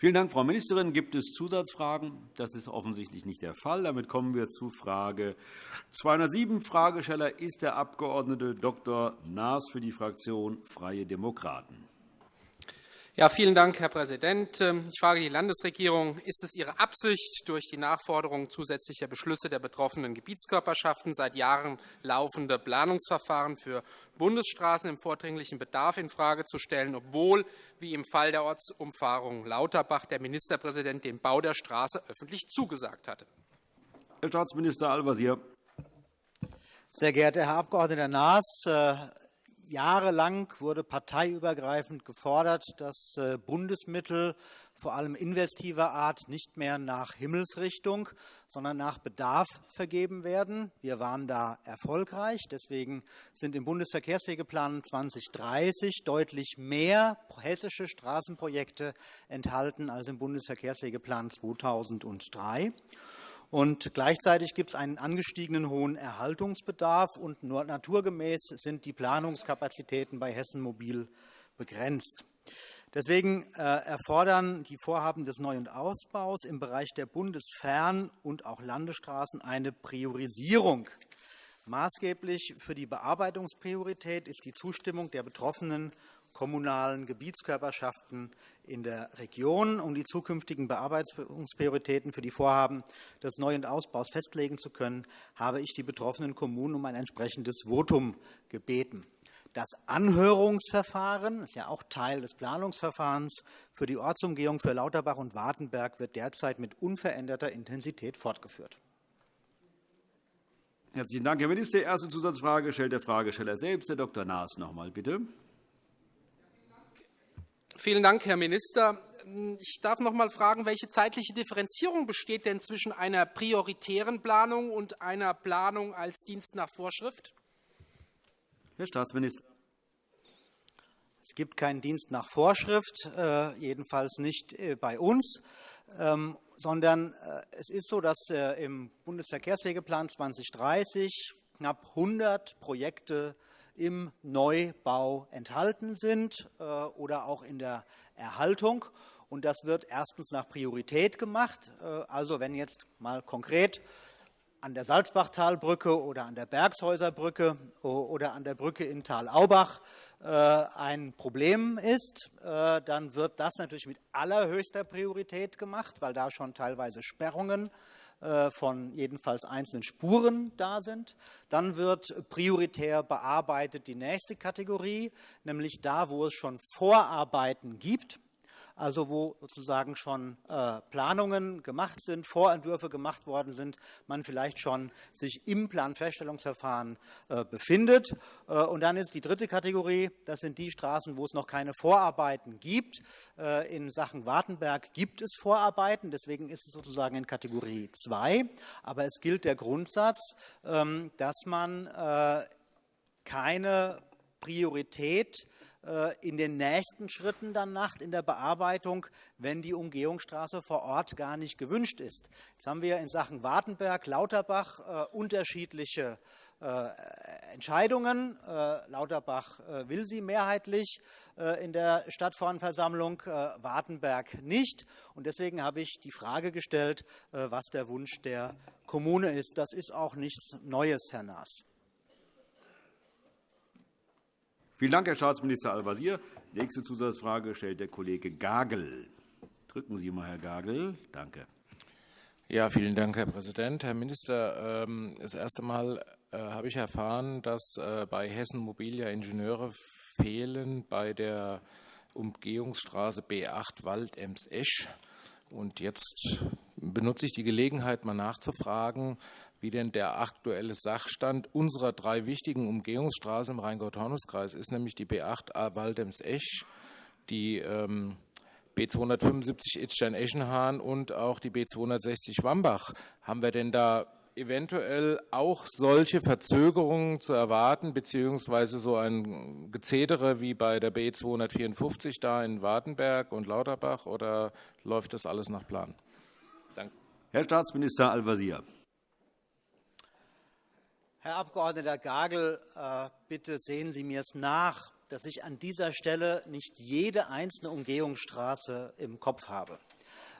Vielen Dank, Frau Ministerin. Gibt es Zusatzfragen? Das ist offensichtlich nicht der Fall. Damit kommen wir zu Frage 207. Fragesteller ist der Abg. Dr. Naas für die Fraktion Freie Demokraten. Ja, vielen Dank, Herr Präsident. Ähm, ich frage die Landesregierung, ist es Ihre Absicht, durch die Nachforderung zusätzlicher Beschlüsse der betroffenen Gebietskörperschaften seit Jahren laufende Planungsverfahren für Bundesstraßen im vordringlichen Bedarf infrage zu stellen, obwohl, wie im Fall der Ortsumfahrung Lauterbach, der Ministerpräsident den Bau der Straße öffentlich zugesagt hatte? Herr Staatsminister Al-Wazir. Sehr geehrter Herr Abg. Naas, äh, Jahrelang wurde parteiübergreifend gefordert, dass äh, Bundesmittel vor allem investiver Art nicht mehr nach Himmelsrichtung, sondern nach Bedarf vergeben werden. Wir waren da erfolgreich. Deswegen sind im Bundesverkehrswegeplan 2030 deutlich mehr hessische Straßenprojekte enthalten als im Bundesverkehrswegeplan 2003. Und gleichzeitig gibt es einen angestiegenen hohen Erhaltungsbedarf, und nur naturgemäß sind die Planungskapazitäten bei Hessen Mobil begrenzt. Deswegen äh, erfordern die Vorhaben des Neu- und Ausbaus im Bereich der Bundesfern- und auch Landesstraßen eine Priorisierung. Maßgeblich für die Bearbeitungspriorität ist die Zustimmung der betroffenen kommunalen Gebietskörperschaften in der Region. Um die zukünftigen Bearbeitungsprioritäten für die Vorhaben des Neu- und Ausbaus festlegen zu können, habe ich die betroffenen Kommunen um ein entsprechendes Votum gebeten. Das Anhörungsverfahren ist ja auch Teil des Planungsverfahrens für die Ortsumgehung für Lauterbach und Wartenberg wird derzeit mit unveränderter Intensität fortgeführt. Herzlichen Dank, Herr Minister. Erste Zusatzfrage stellt der Fragesteller selbst, Herr Dr. Naas, noch einmal bitte. Vielen Dank, Herr Minister. Ich darf noch einmal fragen, welche zeitliche Differenzierung besteht denn zwischen einer prioritären Planung und einer Planung als Dienst nach Vorschrift? Herr Staatsminister. Es gibt keinen Dienst nach Vorschrift, äh, jedenfalls nicht äh, bei uns, ähm, sondern äh, es ist so, dass im Bundesverkehrswegeplan 2030 knapp 100 Projekte im Neubau enthalten sind äh, oder auch in der Erhaltung. Und das wird erstens nach Priorität gemacht. Äh, also wenn jetzt mal konkret an der Salzbachtalbrücke oder an der Bergshäuserbrücke oder an der Brücke in Tal-Aubach äh, ein Problem ist, dann wird das natürlich mit allerhöchster Priorität gemacht, weil da schon teilweise Sperrungen äh, von jedenfalls einzelnen Spuren da sind. Dann wird prioritär bearbeitet die nächste Kategorie, nämlich da, wo es schon Vorarbeiten gibt also wo sozusagen schon äh, Planungen gemacht sind, Vorentwürfe gemacht worden sind, man vielleicht schon sich im Planfeststellungsverfahren äh, befindet. Äh, und dann ist die dritte Kategorie, das sind die Straßen, wo es noch keine Vorarbeiten gibt. In Sachen Wartenberg gibt es Vorarbeiten, deswegen ist es sozusagen in Kategorie 2. Aber es gilt der Grundsatz, ähm, dass man keine Priorität in den nächsten Schritten danach in der Bearbeitung, wenn die Umgehungsstraße vor Ort gar nicht gewünscht ist. Jetzt haben wir in Sachen Wartenberg, Lauterbach äh, unterschiedliche äh, Entscheidungen. Lauterbach will sie mehrheitlich in der Stadtverordnetenversammlung, Wartenberg nicht. Und deswegen habe ich die Frage gestellt, was der Wunsch der Kommune ist. Das ist auch nichts Neues, Herr Naas. Vielen Dank, Herr Staatsminister Al-Wazir. Nächste Zusatzfrage stellt der Kollege Gagel. Drücken Sie mal, Herr Gagel. Danke. Ja, vielen Dank, Herr Präsident. Herr Minister, ähm, das erste Mal äh, habe ich erfahren, dass äh, bei Hessen Mobilia Ingenieure fehlen bei der Umgehungsstraße B8 Wald-Ems-Esch. Und jetzt benutze ich die Gelegenheit, mal nachzufragen, wie denn der aktuelle Sachstand unserer drei wichtigen Umgehungsstraßen im Rheingau-Taunus-Kreis ist, nämlich die B8 Waldems-Esch, die ähm, B275 Itzstein-Eschenhahn und auch die B260 Wambach. Haben wir denn da eventuell auch solche Verzögerungen zu erwarten, beziehungsweise so ein Gezedere wie bei der B254 da in Wartenberg und Lauterbach, oder läuft das alles nach Plan? Danke. Herr Staatsminister Al-Wazir. Herr Abg. Gagel, äh, bitte sehen Sie mir es nach, dass ich an dieser Stelle nicht jede einzelne Umgehungsstraße im Kopf habe.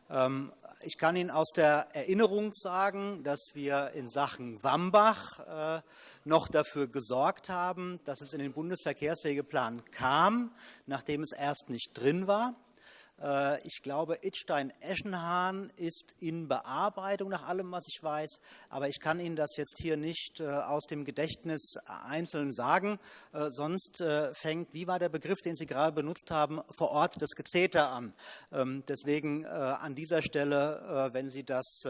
Ähm, ich kann Ihnen aus der Erinnerung sagen, dass wir in Sachen Wambach äh, noch dafür gesorgt haben, dass es in den Bundesverkehrswegeplan kam, nachdem es erst nicht drin war. Äh, ich glaube, Idstein-Eschenhahn ist in Bearbeitung, nach allem, was ich weiß. Aber ich kann Ihnen das jetzt hier nicht äh, aus dem Gedächtnis einzeln sagen. Äh, sonst fängt, wie war der Begriff, den Sie gerade benutzt haben, vor Ort das Gezeter an. Ähm, deswegen an dieser Stelle, wenn Sie das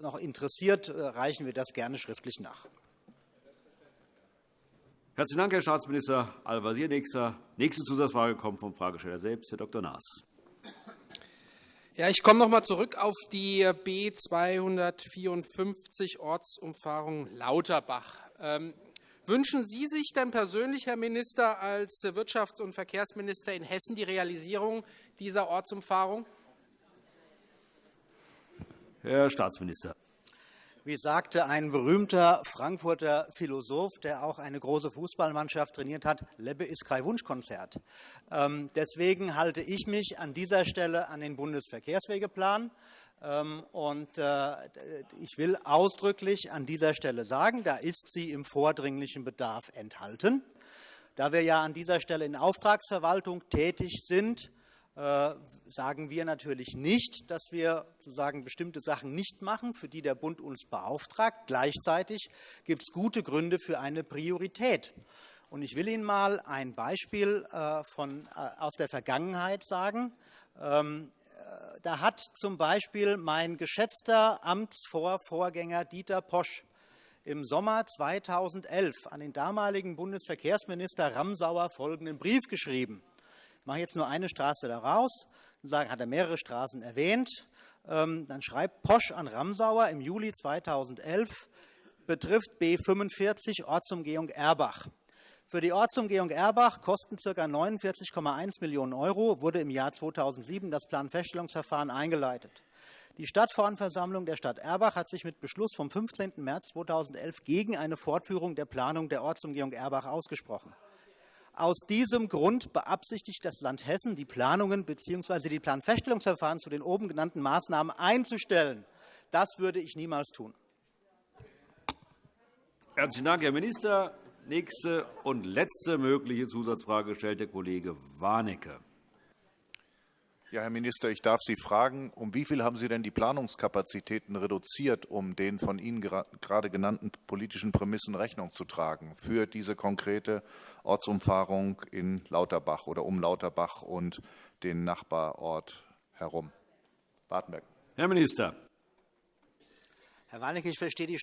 noch interessiert, reichen wir das gerne schriftlich nach. Herzlichen Dank, Herr Staatsminister Al-Wazir. Nächste Zusatzfrage kommt vom Fragesteller selbst, Herr Dr. Naas. Ja, ich komme noch einmal zurück auf die B 254 Ortsumfahrung Lauterbach. Ähm, wünschen Sie sich denn persönlich, Herr Minister, als Wirtschafts- und Verkehrsminister in Hessen die Realisierung dieser Ortsumfahrung? Herr Staatsminister. Wie sagte ein berühmter Frankfurter Philosoph, der auch eine große Fußballmannschaft trainiert hat, Lebbe ist kein Wunschkonzert. Ähm, deswegen halte ich mich an dieser Stelle an den Bundesverkehrswegeplan. Ähm, und äh, ich will ausdrücklich an dieser Stelle sagen, da ist sie im vordringlichen Bedarf enthalten. Da wir ja an dieser Stelle in Auftragsverwaltung tätig sind, äh, sagen wir natürlich nicht, dass wir sozusagen bestimmte Sachen nicht machen, für die der Bund uns beauftragt. Gleichzeitig gibt es gute Gründe für eine Priorität. Und ich will Ihnen mal ein Beispiel äh, von, äh, aus der Vergangenheit sagen. Ähm, äh, da hat zum Beispiel mein geschätzter Amtsvorvorgänger Dieter Posch im Sommer 2011 an den damaligen Bundesverkehrsminister Ramsauer folgenden Brief geschrieben. Ich mache jetzt nur eine Straße daraus sagen, hat er mehrere Straßen erwähnt. Ähm, dann schreibt Posch an Ramsauer im Juli 2011, betrifft B 45 Ortsumgehung Erbach. Für die Ortsumgehung Erbach kosten ca. 49,1 Millionen Euro, wurde im Jahr 2007 das Planfeststellungsverfahren eingeleitet. Die Stadtverordnetenversammlung der Stadt Erbach hat sich mit Beschluss vom 15. März 2011 gegen eine Fortführung der Planung der Ortsumgehung Erbach ausgesprochen. Aus diesem Grund beabsichtigt das Land Hessen, die Planungen bzw. die Planfeststellungsverfahren zu den oben genannten Maßnahmen einzustellen. Das würde ich niemals tun. Herzlichen Dank, Herr Minister. Nächste und letzte mögliche Zusatzfrage stellt der Kollege Warnecke. Ja, Herr Minister, ich darf Sie fragen, um wie viel haben Sie denn die Planungskapazitäten reduziert, um den von Ihnen gerade genannten politischen Prämissen Rechnung zu tragen für diese konkrete Ortsumfahrung in Lauterbach oder um Lauterbach und den Nachbarort herum? Wartenberg. Herr Minister. Herr Warnecke, ich verstehe die,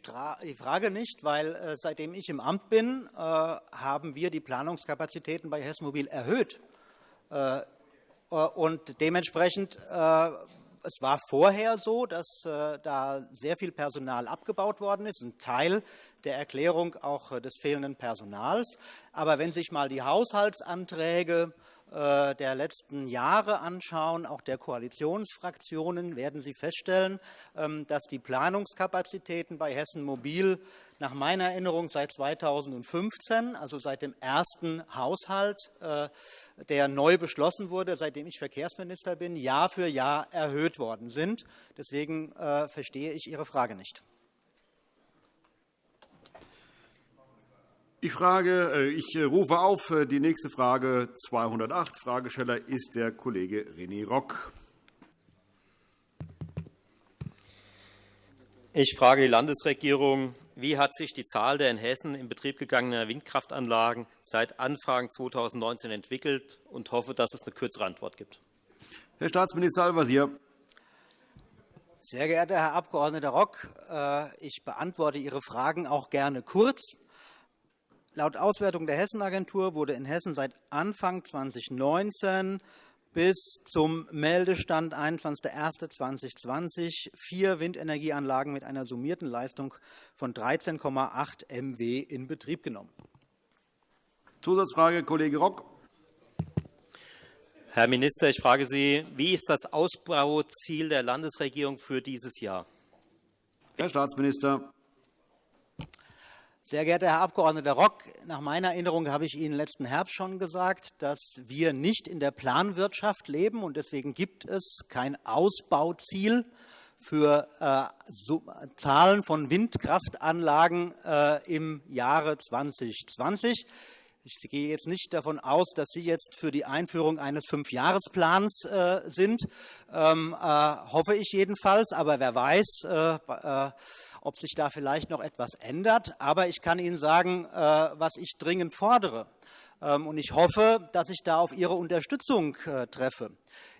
Frage nicht, weil äh, seitdem ich im Amt bin, äh, haben wir die Planungskapazitäten bei Hessen Mobil erhöht. Äh, und dementsprechend, äh, es war vorher so, dass äh, da sehr viel Personal abgebaut worden ist, ein Teil der Erklärung auch des fehlenden Personals. Aber wenn Sie sich mal die Haushaltsanträge der letzten Jahre anschauen, auch der Koalitionsfraktionen, werden Sie feststellen, ähm, dass die Planungskapazitäten bei Hessen Mobil nach meiner Erinnerung seit 2015, also seit dem ersten Haushalt, äh, der neu beschlossen wurde, seitdem ich Verkehrsminister bin, Jahr für Jahr erhöht worden sind. Deswegen äh, verstehe ich Ihre Frage nicht. Ich, frage, äh, ich rufe auf die nächste Frage 208. Fragesteller ist der Kollege René Rock. Ich frage die Landesregierung, wie hat sich die Zahl der in Hessen in Betrieb gegangenen Windkraftanlagen seit Anfang 2019 entwickelt und hoffe, dass es eine kürzere Antwort gibt. Herr Staatsminister Al-Wazir. Sehr geehrter Herr Abg. Rock, äh, ich beantworte Ihre Fragen auch gerne kurz. Laut Auswertung der Hessenagentur wurde in Hessen seit Anfang 2019 bis zum Meldestand 21.01.2020 vier Windenergieanlagen mit einer summierten Leistung von 13,8 MW in Betrieb genommen. Zusatzfrage, Kollege Rock. Herr Minister, ich frage Sie, wie ist das Ausbauziel der Landesregierung für dieses Jahr? Herr Staatsminister. Sehr geehrter Herr Abg. Rock, nach meiner Erinnerung habe ich Ihnen letzten Herbst schon gesagt, dass wir nicht in der Planwirtschaft leben und deswegen gibt es kein Ausbauziel für äh, Zahlen von Windkraftanlagen äh, im Jahre 2020. Ich gehe jetzt nicht davon aus, dass Sie jetzt für die Einführung eines Fünfjahresplans äh, sind, ähm, äh, hoffe ich jedenfalls. Aber wer weiß, äh, äh ob sich da vielleicht noch etwas ändert. Aber ich kann Ihnen sagen, äh, was ich dringend fordere. Ähm, und ich hoffe, dass ich da auf Ihre Unterstützung äh, treffe.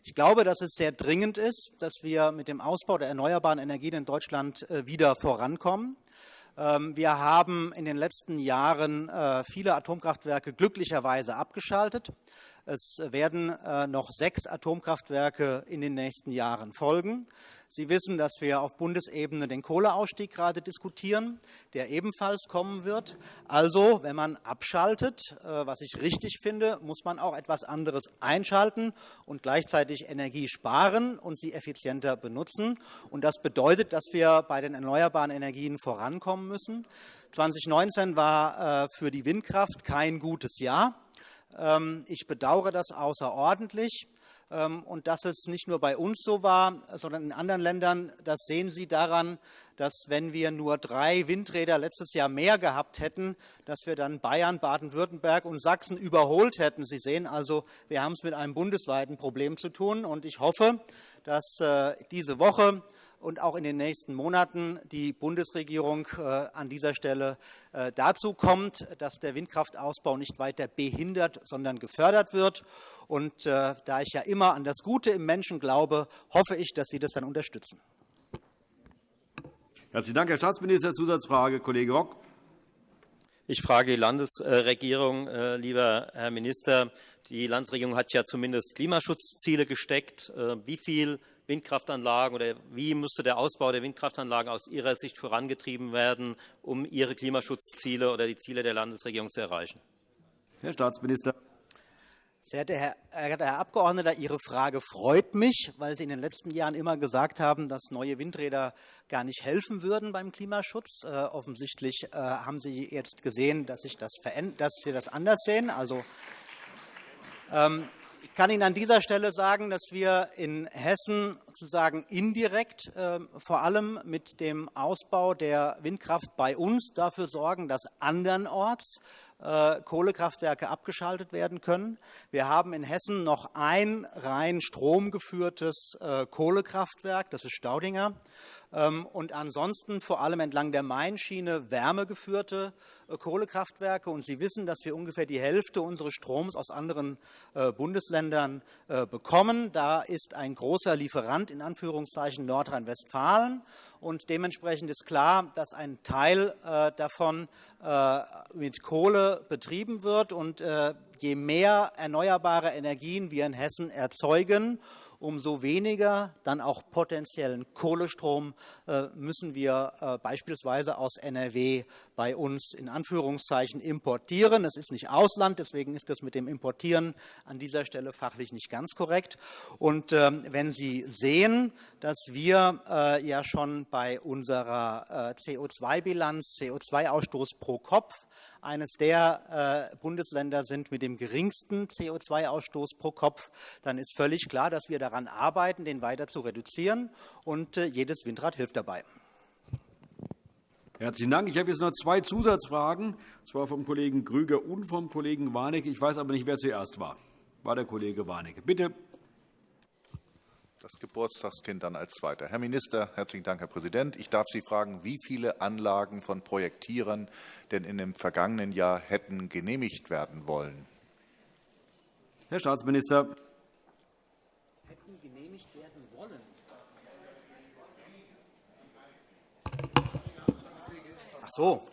Ich glaube, dass es sehr dringend ist, dass wir mit dem Ausbau der erneuerbaren Energien in Deutschland wieder vorankommen. Ähm, wir haben in den letzten Jahren äh, viele Atomkraftwerke glücklicherweise abgeschaltet. Es werden äh, noch sechs Atomkraftwerke in den nächsten Jahren folgen. Sie wissen, dass wir auf Bundesebene den Kohleausstieg gerade diskutieren, der ebenfalls kommen wird. Also, wenn man abschaltet, äh, was ich richtig finde, muss man auch etwas anderes einschalten und gleichzeitig Energie sparen und sie effizienter benutzen. Und das bedeutet, dass wir bei den erneuerbaren Energien vorankommen müssen. 2019 war äh, für die Windkraft kein gutes Jahr. Ähm, ich bedauere das außerordentlich. Ähm, und dass es nicht nur bei uns so war, sondern in anderen Ländern, das sehen Sie daran, dass wenn wir nur drei Windräder letztes Jahr mehr gehabt hätten, dass wir dann Bayern, Baden-Württemberg und Sachsen überholt hätten. Sie sehen also, wir haben es mit einem bundesweiten Problem zu tun. Und ich hoffe, dass äh, diese Woche und auch in den nächsten Monaten die Bundesregierung äh, an dieser Stelle äh, dazu kommt, dass der Windkraftausbau nicht weiter behindert, sondern gefördert wird. Und äh, da ich ja immer an das Gute im Menschen glaube, hoffe ich, dass Sie das dann unterstützen. Herzlichen Dank, Herr Staatsminister. Zusatzfrage, Kollege Rock. Ich frage die Landesregierung, lieber Herr Minister. Die Landesregierung hat ja zumindest Klimaschutzziele gesteckt. Wie viel Windkraftanlagen oder wie müsste der Ausbau der Windkraftanlagen aus Ihrer Sicht vorangetrieben werden, um Ihre Klimaschutzziele oder die Ziele der Landesregierung zu erreichen? Herr Staatsminister. Sehr geehrter Herr, Herr Abgeordneter, Ihre Frage freut mich, weil Sie in den letzten Jahren immer gesagt haben, dass neue Windräder gar nicht helfen würden beim Klimaschutz. Äh, offensichtlich äh, haben Sie jetzt gesehen, dass, ich das dass Sie das anders sehen. Also, ähm, kann Ihnen an dieser Stelle sagen, dass wir in Hessen sozusagen indirekt äh, vor allem mit dem Ausbau der Windkraft bei uns dafür sorgen, dass andernorts äh, Kohlekraftwerke abgeschaltet werden können. Wir haben in Hessen noch ein rein stromgeführtes äh, Kohlekraftwerk, das ist Staudinger. Ähm, und ansonsten vor allem entlang der Mainschiene wärmegeführte Kohlekraftwerke. Und Sie wissen, dass wir ungefähr die Hälfte unseres Stroms aus anderen äh, Bundesländern äh, bekommen. Da ist ein großer Lieferant in Anführungszeichen Nordrhein-Westfalen. Und dementsprechend ist klar, dass ein Teil davon mit Kohle betrieben wird. Und je mehr erneuerbare Energien wir in Hessen erzeugen, umso weniger dann auch potenziellen Kohlestrom äh, müssen wir äh, beispielsweise aus NRW bei uns in Anführungszeichen importieren. Es ist nicht Ausland, deswegen ist das mit dem Importieren an dieser Stelle fachlich nicht ganz korrekt. Und ähm, wenn Sie sehen, dass wir äh, ja schon bei unserer CO2-Bilanz, CO2-Ausstoß pro Kopf eines der äh, Bundesländer sind mit dem geringsten CO2-Ausstoß pro Kopf, dann ist völlig klar, dass wir daran arbeiten, den weiter zu reduzieren. Und äh, jedes Windrad hilft dabei. Herzlichen Dank. Ich habe jetzt noch zwei Zusatzfragen, und zwar vom Kollegen Grüger und vom Kollegen Warnecke. Ich weiß aber nicht, wer zuerst war. War der Kollege Warnecke. Bitte das Geburtstagskind dann als Zweiter. Herr Minister, herzlichen Dank, Herr Präsident. Ich darf Sie fragen, wie viele Anlagen von Projektierern denn in dem vergangenen Jahr hätten genehmigt werden wollen? Herr Staatsminister. Hätten genehmigt werden wollen. Ach so.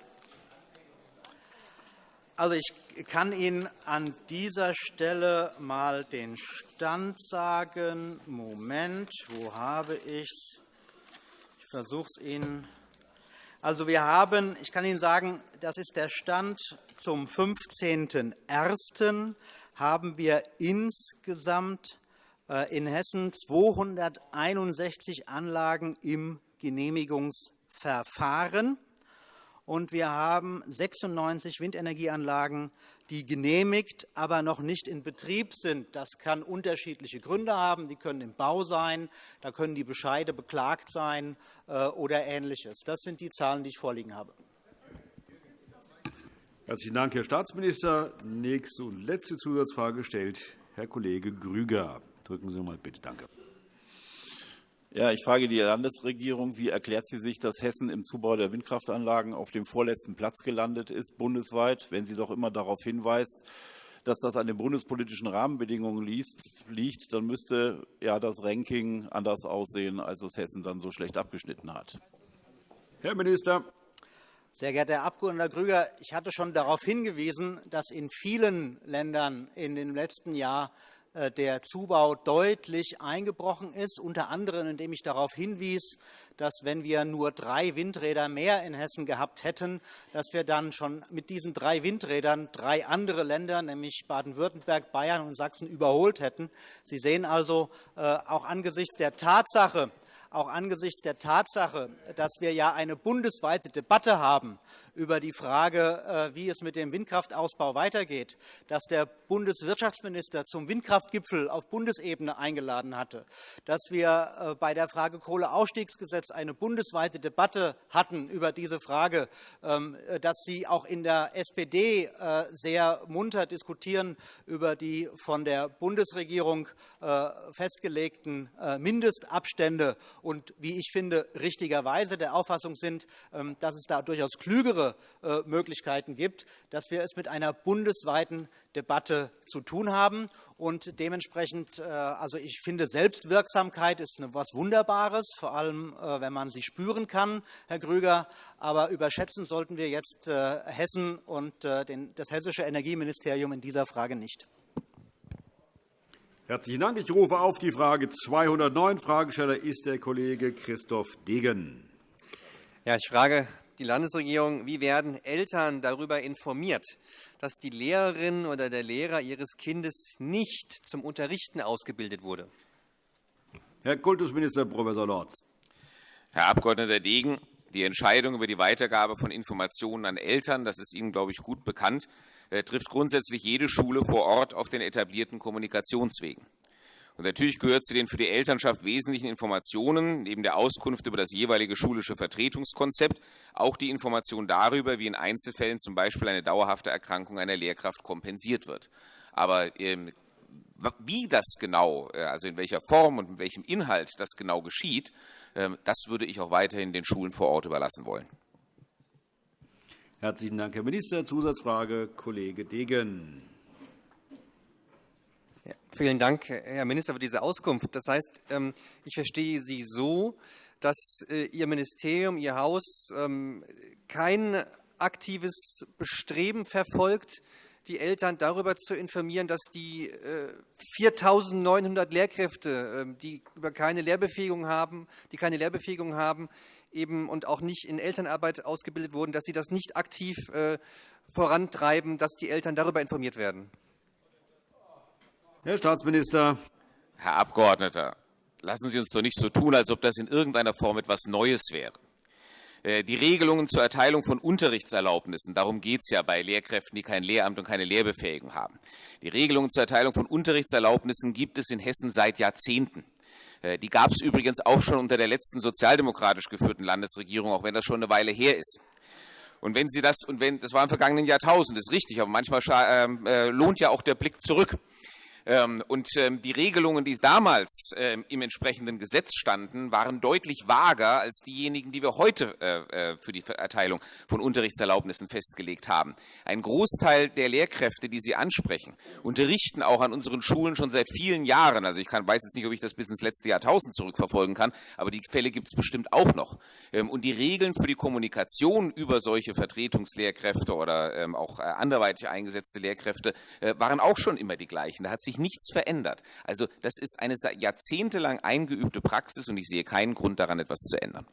Also ich kann Ihnen an dieser Stelle mal den Stand sagen. Moment, wo habe ich es? Ich versuche es Ihnen. Also wir haben, ich kann Ihnen sagen, das ist der Stand zum 15.01. haben wir insgesamt äh, in Hessen 261 Anlagen im Genehmigungsverfahren und wir haben 96 Windenergieanlagen, die genehmigt, aber noch nicht in Betrieb sind. Das kann unterschiedliche Gründe haben. Die können im Bau sein, da können die Bescheide beklagt sein äh, oder Ähnliches. Das sind die Zahlen, die ich vorliegen habe. Herzlichen Dank, Herr Staatsminister. Nächste und letzte Zusatzfrage stellt Herr Kollege Grüger. Drücken Sie mal bitte. Danke. Ja, ich frage die Landesregierung, wie erklärt sie sich, dass Hessen im Zubau der Windkraftanlagen auf dem vorletzten Platz gelandet ist, bundesweit, wenn sie doch immer darauf hinweist, dass das an den bundespolitischen Rahmenbedingungen liegt, dann müsste ja das Ranking anders aussehen, als es Hessen dann so schlecht abgeschnitten hat. Herr Minister. Sehr geehrter Herr Abg. Grüger, ich hatte schon darauf hingewiesen, dass in vielen Ländern in dem letzten Jahr der Zubau deutlich eingebrochen ist, unter anderem indem ich darauf hinwies, dass wenn wir nur drei Windräder mehr in Hessen gehabt hätten, dass wir dann schon mit diesen drei Windrädern drei andere Länder, nämlich Baden-Württemberg, Bayern und Sachsen, überholt hätten. Sie sehen also äh, auch angesichts der Tatsache, auch angesichts der Tatsache, dass wir ja eine bundesweite Debatte haben über die Frage, äh, wie es mit dem Windkraftausbau weitergeht, dass der Bundeswirtschaftsminister zum Windkraftgipfel auf Bundesebene eingeladen hatte, dass wir äh, bei der Frage Kohleausstiegsgesetz eine bundesweite Debatte hatten über diese Frage, ähm, äh, dass Sie auch in der SPD sehr munter diskutieren über die von der Bundesregierung festgelegten Mindestabstände und, wie ich finde, richtigerweise der Auffassung sind, ähm, dass es da durchaus klügere andere äh, Möglichkeiten gibt, dass wir es mit einer bundesweiten Debatte zu tun haben. Und dementsprechend, äh, also ich finde, Selbstwirksamkeit ist etwas Wunderbares, vor allem, äh, wenn man sie spüren kann, Herr Grüger. Aber überschätzen sollten wir jetzt Hessen und das hessische Energieministerium in dieser Frage nicht. Herzlichen Dank. Ich rufe auf die Frage 209. Fragesteller ist der Kollege Christoph Degen. Ja, ich frage die Landesregierung, wie werden Eltern darüber informiert, dass die Lehrerin oder der Lehrer ihres Kindes nicht zum Unterrichten ausgebildet wurde? Herr Kultusminister Prof. Lorz. Herr Abg. Degen, die Entscheidung über die Weitergabe von Informationen an Eltern, das ist Ihnen, glaube ich, gut bekannt, äh, trifft grundsätzlich jede Schule vor Ort auf den etablierten Kommunikationswegen. Und natürlich gehört zu den für die Elternschaft wesentlichen Informationen neben der Auskunft über das jeweilige schulische Vertretungskonzept auch die Information darüber, wie in Einzelfällen zum Beispiel eine dauerhafte Erkrankung einer Lehrkraft kompensiert wird. Aber ähm, wie das genau, äh, also in welcher Form und mit welchem Inhalt das genau geschieht, ähm, das würde ich auch weiterhin den Schulen vor Ort überlassen wollen. Herzlichen Dank, Herr Minister. Zusatzfrage, Kollege Degen. Vielen Dank, Herr Minister, für diese Auskunft. Das heißt, ähm, ich verstehe Sie so, dass äh, Ihr Ministerium, Ihr Haus ähm, kein aktives Bestreben verfolgt, die Eltern darüber zu informieren, dass die 4.900 äh, Lehrkräfte, ähm, die über keine Lehrbefähigung haben, die keine Lehrbefähigung haben, eben und auch nicht in Elternarbeit ausgebildet wurden, dass Sie das nicht aktiv äh, vorantreiben, dass die Eltern darüber informiert werden. Herr Staatsminister. Herr Abgeordneter, lassen Sie uns doch nicht so tun, als ob das in irgendeiner Form etwas Neues wäre. Äh, die Regelungen zur Erteilung von Unterrichtserlaubnissen, darum geht es ja bei Lehrkräften, die kein Lehramt und keine Lehrbefähigung haben. Die Regelungen zur Erteilung von Unterrichtserlaubnissen gibt es in Hessen seit Jahrzehnten. Äh, die gab es übrigens auch schon unter der letzten sozialdemokratisch geführten Landesregierung, auch wenn das schon eine Weile her ist. Und wenn Sie das, und wenn, das war im vergangenen Jahrtausend, das ist richtig, aber manchmal ähm, äh, lohnt ja auch der Blick zurück. Ähm, und ähm, die Regelungen, die damals ähm, im entsprechenden Gesetz standen, waren deutlich vager als diejenigen, die wir heute äh, äh, für die Erteilung von Unterrichtserlaubnissen festgelegt haben. Ein Großteil der Lehrkräfte, die Sie ansprechen, unterrichten auch an unseren Schulen schon seit vielen Jahren. Also ich kann, weiß jetzt nicht, ob ich das bis ins letzte Jahrtausend zurückverfolgen kann, aber die Fälle gibt es bestimmt auch noch. Und die Regeln für die Kommunikation über solche Vertretungslehrkräfte oder auch äh, anderweitig eingesetzte Lehrkräfte waren auch schon immer die gleichen. Da hat sich sich nichts verändert. Also das ist eine jahrzehntelang eingeübte Praxis und ich sehe keinen Grund daran, etwas zu ändern.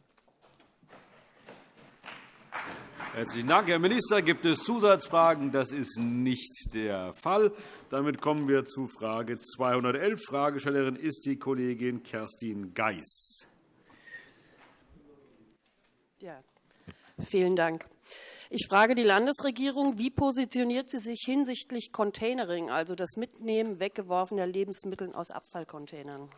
Herzlichen Dank, Herr Minister. Gibt es Zusatzfragen? Das ist nicht der Fall. Damit kommen wir zu Frage 211. Fragestellerin ist die Kollegin Kerstin Geis. Ja, vielen Dank. Ich frage die Landesregierung, wie positioniert sie sich hinsichtlich Containering, also das Mitnehmen weggeworfener Lebensmittel aus Abfallcontainern?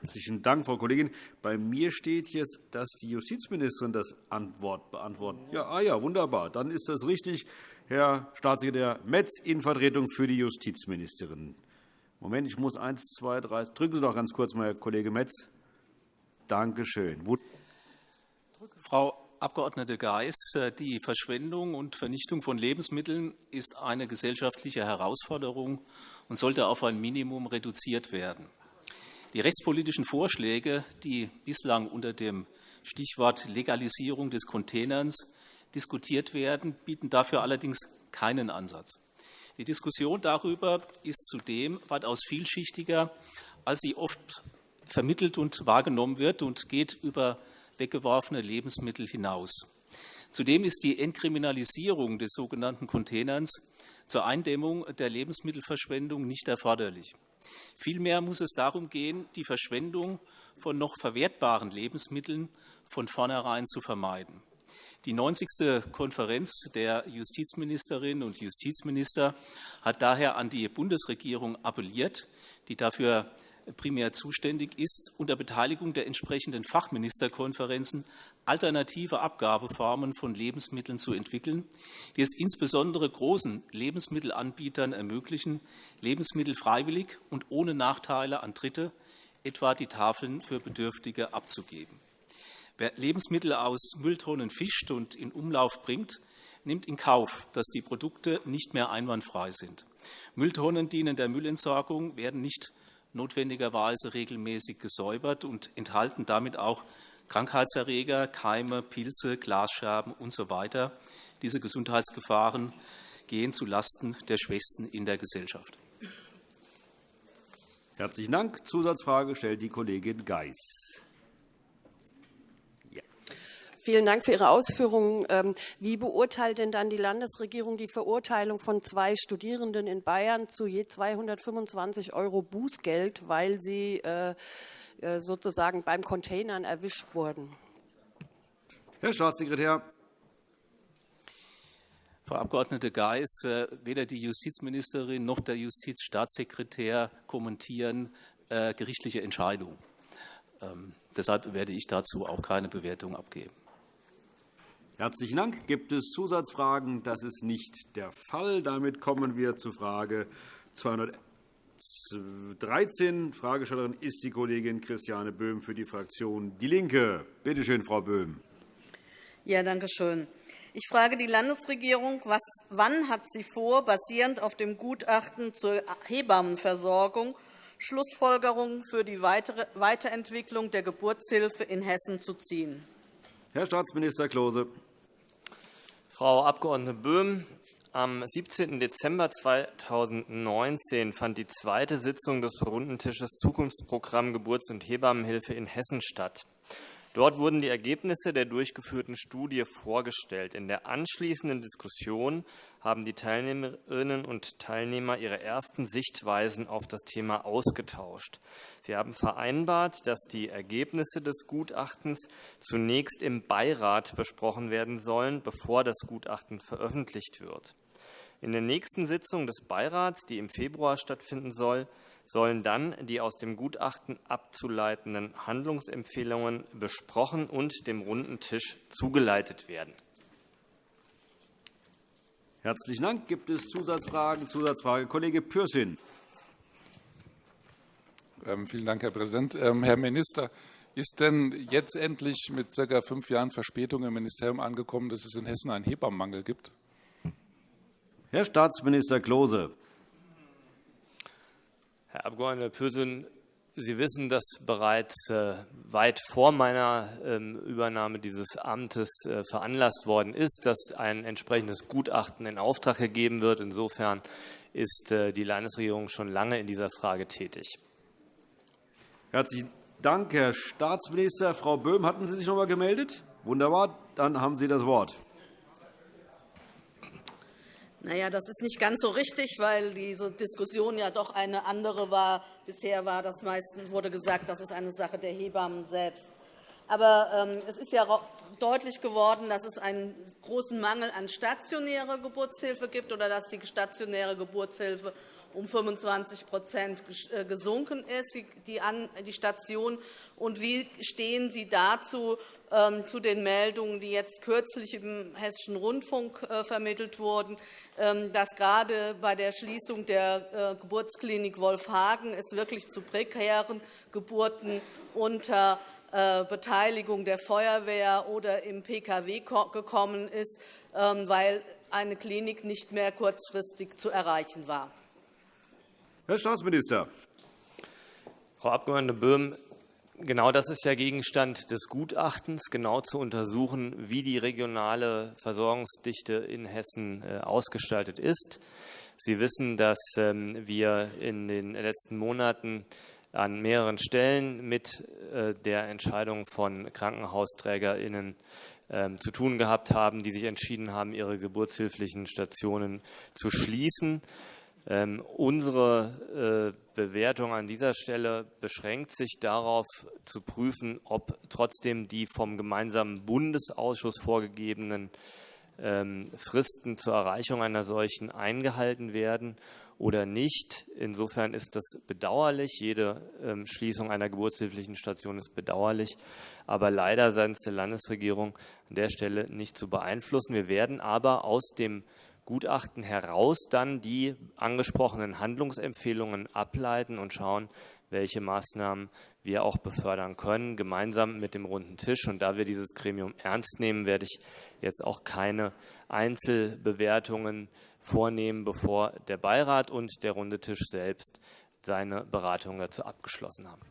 Herzlichen Dank, Frau Kollegin. Bei mir steht jetzt, dass die Justizministerin das Antwort beantwortet. Ja, ah ja, wunderbar. Dann ist das richtig. Herr Staatssekretär Metz in Vertretung für die Justizministerin. Moment, ich muss eins, zwei, drei. Drücken Sie doch ganz kurz mal, Herr Kollege Metz. Danke schön. Frau Abg. Geis, die Verschwendung und Vernichtung von Lebensmitteln ist eine gesellschaftliche Herausforderung und sollte auf ein Minimum reduziert werden. Die rechtspolitischen Vorschläge, die bislang unter dem Stichwort Legalisierung des Containerns diskutiert werden, bieten dafür allerdings keinen Ansatz. Die Diskussion darüber ist zudem weitaus vielschichtiger, als sie oft vermittelt und wahrgenommen wird und geht über weggeworfene Lebensmittel hinaus. Zudem ist die Entkriminalisierung des sogenannten Containerns zur Eindämmung der Lebensmittelverschwendung nicht erforderlich. Vielmehr muss es darum gehen, die Verschwendung von noch verwertbaren Lebensmitteln von vornherein zu vermeiden. Die 90. Konferenz der Justizministerinnen und Justizminister hat daher an die Bundesregierung appelliert, die dafür primär zuständig ist, unter Beteiligung der entsprechenden Fachministerkonferenzen alternative Abgabeformen von Lebensmitteln zu entwickeln, die es insbesondere großen Lebensmittelanbietern ermöglichen, Lebensmittel freiwillig und ohne Nachteile an Dritte, etwa die Tafeln für Bedürftige, abzugeben. Wer Lebensmittel aus Mülltonnen fischt und in Umlauf bringt, nimmt in Kauf, dass die Produkte nicht mehr einwandfrei sind. Mülltonnen dienen der Müllentsorgung, werden nicht notwendigerweise regelmäßig gesäubert und enthalten damit auch Krankheitserreger, Keime, Pilze, Glasscherben usw. So Diese Gesundheitsgefahren gehen zulasten der Schwächsten in der Gesellschaft. Herzlichen Dank. Zusatzfrage stellt die Kollegin Geis. Vielen Dank für Ihre Ausführungen. Ähm, wie beurteilt denn dann die Landesregierung die Verurteilung von zwei Studierenden in Bayern zu je 225 € Bußgeld, weil sie äh, äh, sozusagen beim Containern erwischt wurden? Herr Staatssekretär. Frau Abg. Geis, äh, weder die Justizministerin noch der Justizstaatssekretär kommentieren gerichtliche Entscheidungen. Ähm, deshalb werde ich dazu auch keine Bewertung abgeben. Herzlichen Dank. Gibt es Zusatzfragen? Das ist nicht der Fall. Damit kommen wir zu Frage 213. Fragestellerin ist die Kollegin Christiane Böhm für die Fraktion DIE LINKE. Bitte schön, Frau Böhm. Ja, danke schön. Ich frage die Landesregierung, was, wann hat sie vor, basierend auf dem Gutachten zur Hebammenversorgung Schlussfolgerungen für die Weiterentwicklung der Geburtshilfe in Hessen zu ziehen? Herr Staatsminister Klose. Frau Abg. Böhm, am 17. Dezember 2019 fand die zweite Sitzung des Rundentisches Zukunftsprogramm Geburts- und Hebammenhilfe in Hessen statt. Dort wurden die Ergebnisse der durchgeführten Studie vorgestellt. In der anschließenden Diskussion haben die Teilnehmerinnen und Teilnehmer ihre ersten Sichtweisen auf das Thema ausgetauscht. Sie haben vereinbart, dass die Ergebnisse des Gutachtens zunächst im Beirat besprochen werden sollen, bevor das Gutachten veröffentlicht wird. In der nächsten Sitzung des Beirats, die im Februar stattfinden soll, sollen dann die aus dem Gutachten abzuleitenden Handlungsempfehlungen besprochen und dem runden Tisch zugeleitet werden. Herzlichen Dank. Gibt es Zusatzfragen? Zusatzfrage Kollege Pürsün. Ähm, vielen Dank, Herr Präsident. Ähm, Herr Minister, ist denn jetzt endlich mit ca. fünf Jahren Verspätung im Ministerium angekommen, dass es in Hessen einen Hebammenmangel gibt? Herr Staatsminister Klose. Herr Abg. Pürsün, Sie wissen, dass bereits äh, weit vor meiner ähm, Übernahme dieses Amtes äh, veranlasst worden ist, dass ein entsprechendes Gutachten in Auftrag gegeben wird. Insofern ist äh, die Landesregierung schon lange in dieser Frage tätig. Herzlichen Dank, Herr Staatsminister. Frau Böhm, hatten Sie sich noch einmal gemeldet? Wunderbar, dann haben Sie das Wort. Naja, das ist nicht ganz so richtig, weil diese Diskussion ja doch eine andere war. Bisher war das meistens, wurde gesagt, das ist eine Sache der Hebammen selbst. Aber ähm, es ist ja deutlich geworden, dass es einen großen Mangel an stationärer Geburtshilfe gibt oder dass die stationäre Geburtshilfe um 25 äh, gesunken ist, die Station. Und wie stehen Sie dazu, zu den Meldungen, die jetzt kürzlich im Hessischen Rundfunk äh, vermittelt wurden, ähm, dass gerade bei der Schließung der äh, Geburtsklinik Wolfhagen es wirklich zu prekären Geburten unter Beteiligung der Feuerwehr oder im Pkw gekommen ist, ähm, weil eine Klinik nicht mehr kurzfristig zu erreichen war. Herr Staatsminister. Frau Abg. Böhm, genau das ist ja Gegenstand des Gutachtens, genau zu untersuchen, wie die regionale Versorgungsdichte in Hessen äh, ausgestaltet ist. Sie wissen, dass ähm, wir in den letzten Monaten an mehreren Stellen mit äh, der Entscheidung von KrankenhausträgerInnen ähm, zu tun gehabt haben, die sich entschieden haben, ihre geburtshilflichen Stationen zu schließen. Ähm, unsere äh, Bewertung an dieser Stelle beschränkt sich darauf, zu prüfen, ob trotzdem die vom gemeinsamen Bundesausschuss vorgegebenen ähm, Fristen zur Erreichung einer solchen eingehalten werden oder nicht. Insofern ist das bedauerlich. Jede ähm, Schließung einer geburtshilflichen Station ist bedauerlich, aber leider seitens der Landesregierung an der Stelle nicht zu beeinflussen. Wir werden aber aus dem Gutachten heraus dann die angesprochenen Handlungsempfehlungen ableiten und schauen, welche Maßnahmen wir auch befördern können, gemeinsam mit dem runden Tisch. Und da wir dieses Gremium ernst nehmen, werde ich jetzt auch keine Einzelbewertungen vornehmen, bevor der Beirat und der runde Tisch selbst seine Beratungen dazu abgeschlossen haben.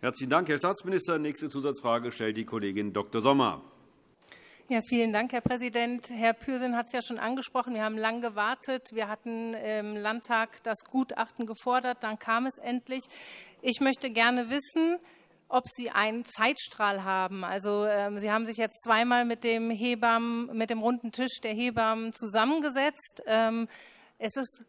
Herzlichen Dank, Herr Staatsminister. Nächste Zusatzfrage stellt die Kollegin Dr. Sommer. Ja, vielen Dank, Herr Präsident. Herr Pürsün hat es ja schon angesprochen. Wir haben lange gewartet. Wir hatten im Landtag das Gutachten gefordert. Dann kam es endlich. Ich möchte gerne wissen, ob Sie einen Zeitstrahl haben. Also, ähm, Sie haben sich jetzt zweimal mit dem, Hebammen, mit dem runden Tisch der Hebammen zusammengesetzt. Ähm, es ist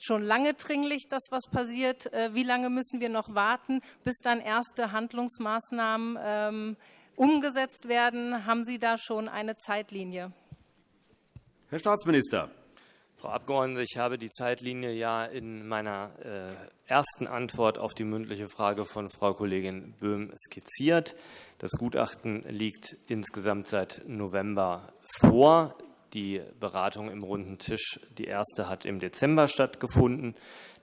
schon lange dringlich, dass was passiert. Äh, wie lange müssen wir noch warten, bis dann erste Handlungsmaßnahmen ähm, umgesetzt werden? Haben Sie da schon eine Zeitlinie? Herr Staatsminister. Frau Abgeordnete, ich habe die Zeitlinie ja in meiner äh, ersten Antwort auf die mündliche Frage von Frau Kollegin Böhm skizziert. Das Gutachten liegt insgesamt seit November vor. Die Beratung im runden Tisch, die erste hat im Dezember stattgefunden.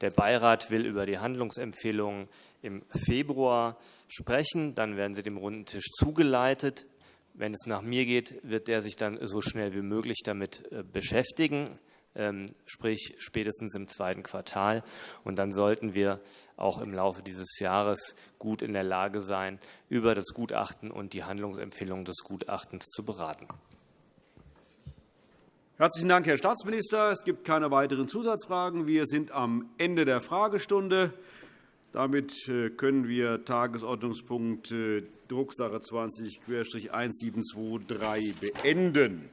Der Beirat will über die Handlungsempfehlungen im Februar sprechen. Dann werden sie dem runden Tisch zugeleitet. Wenn es nach mir geht, wird der sich dann so schnell wie möglich damit äh, beschäftigen, ähm, sprich spätestens im zweiten Quartal. Und dann sollten wir auch im Laufe dieses Jahres gut in der Lage sein, über das Gutachten und die Handlungsempfehlungen des Gutachtens zu beraten. Herzlichen Dank, Herr Staatsminister. Es gibt keine weiteren Zusatzfragen. Wir sind am Ende der Fragestunde. Damit äh, können wir Tagesordnungspunkt äh, Drucksache 20-1723 beenden.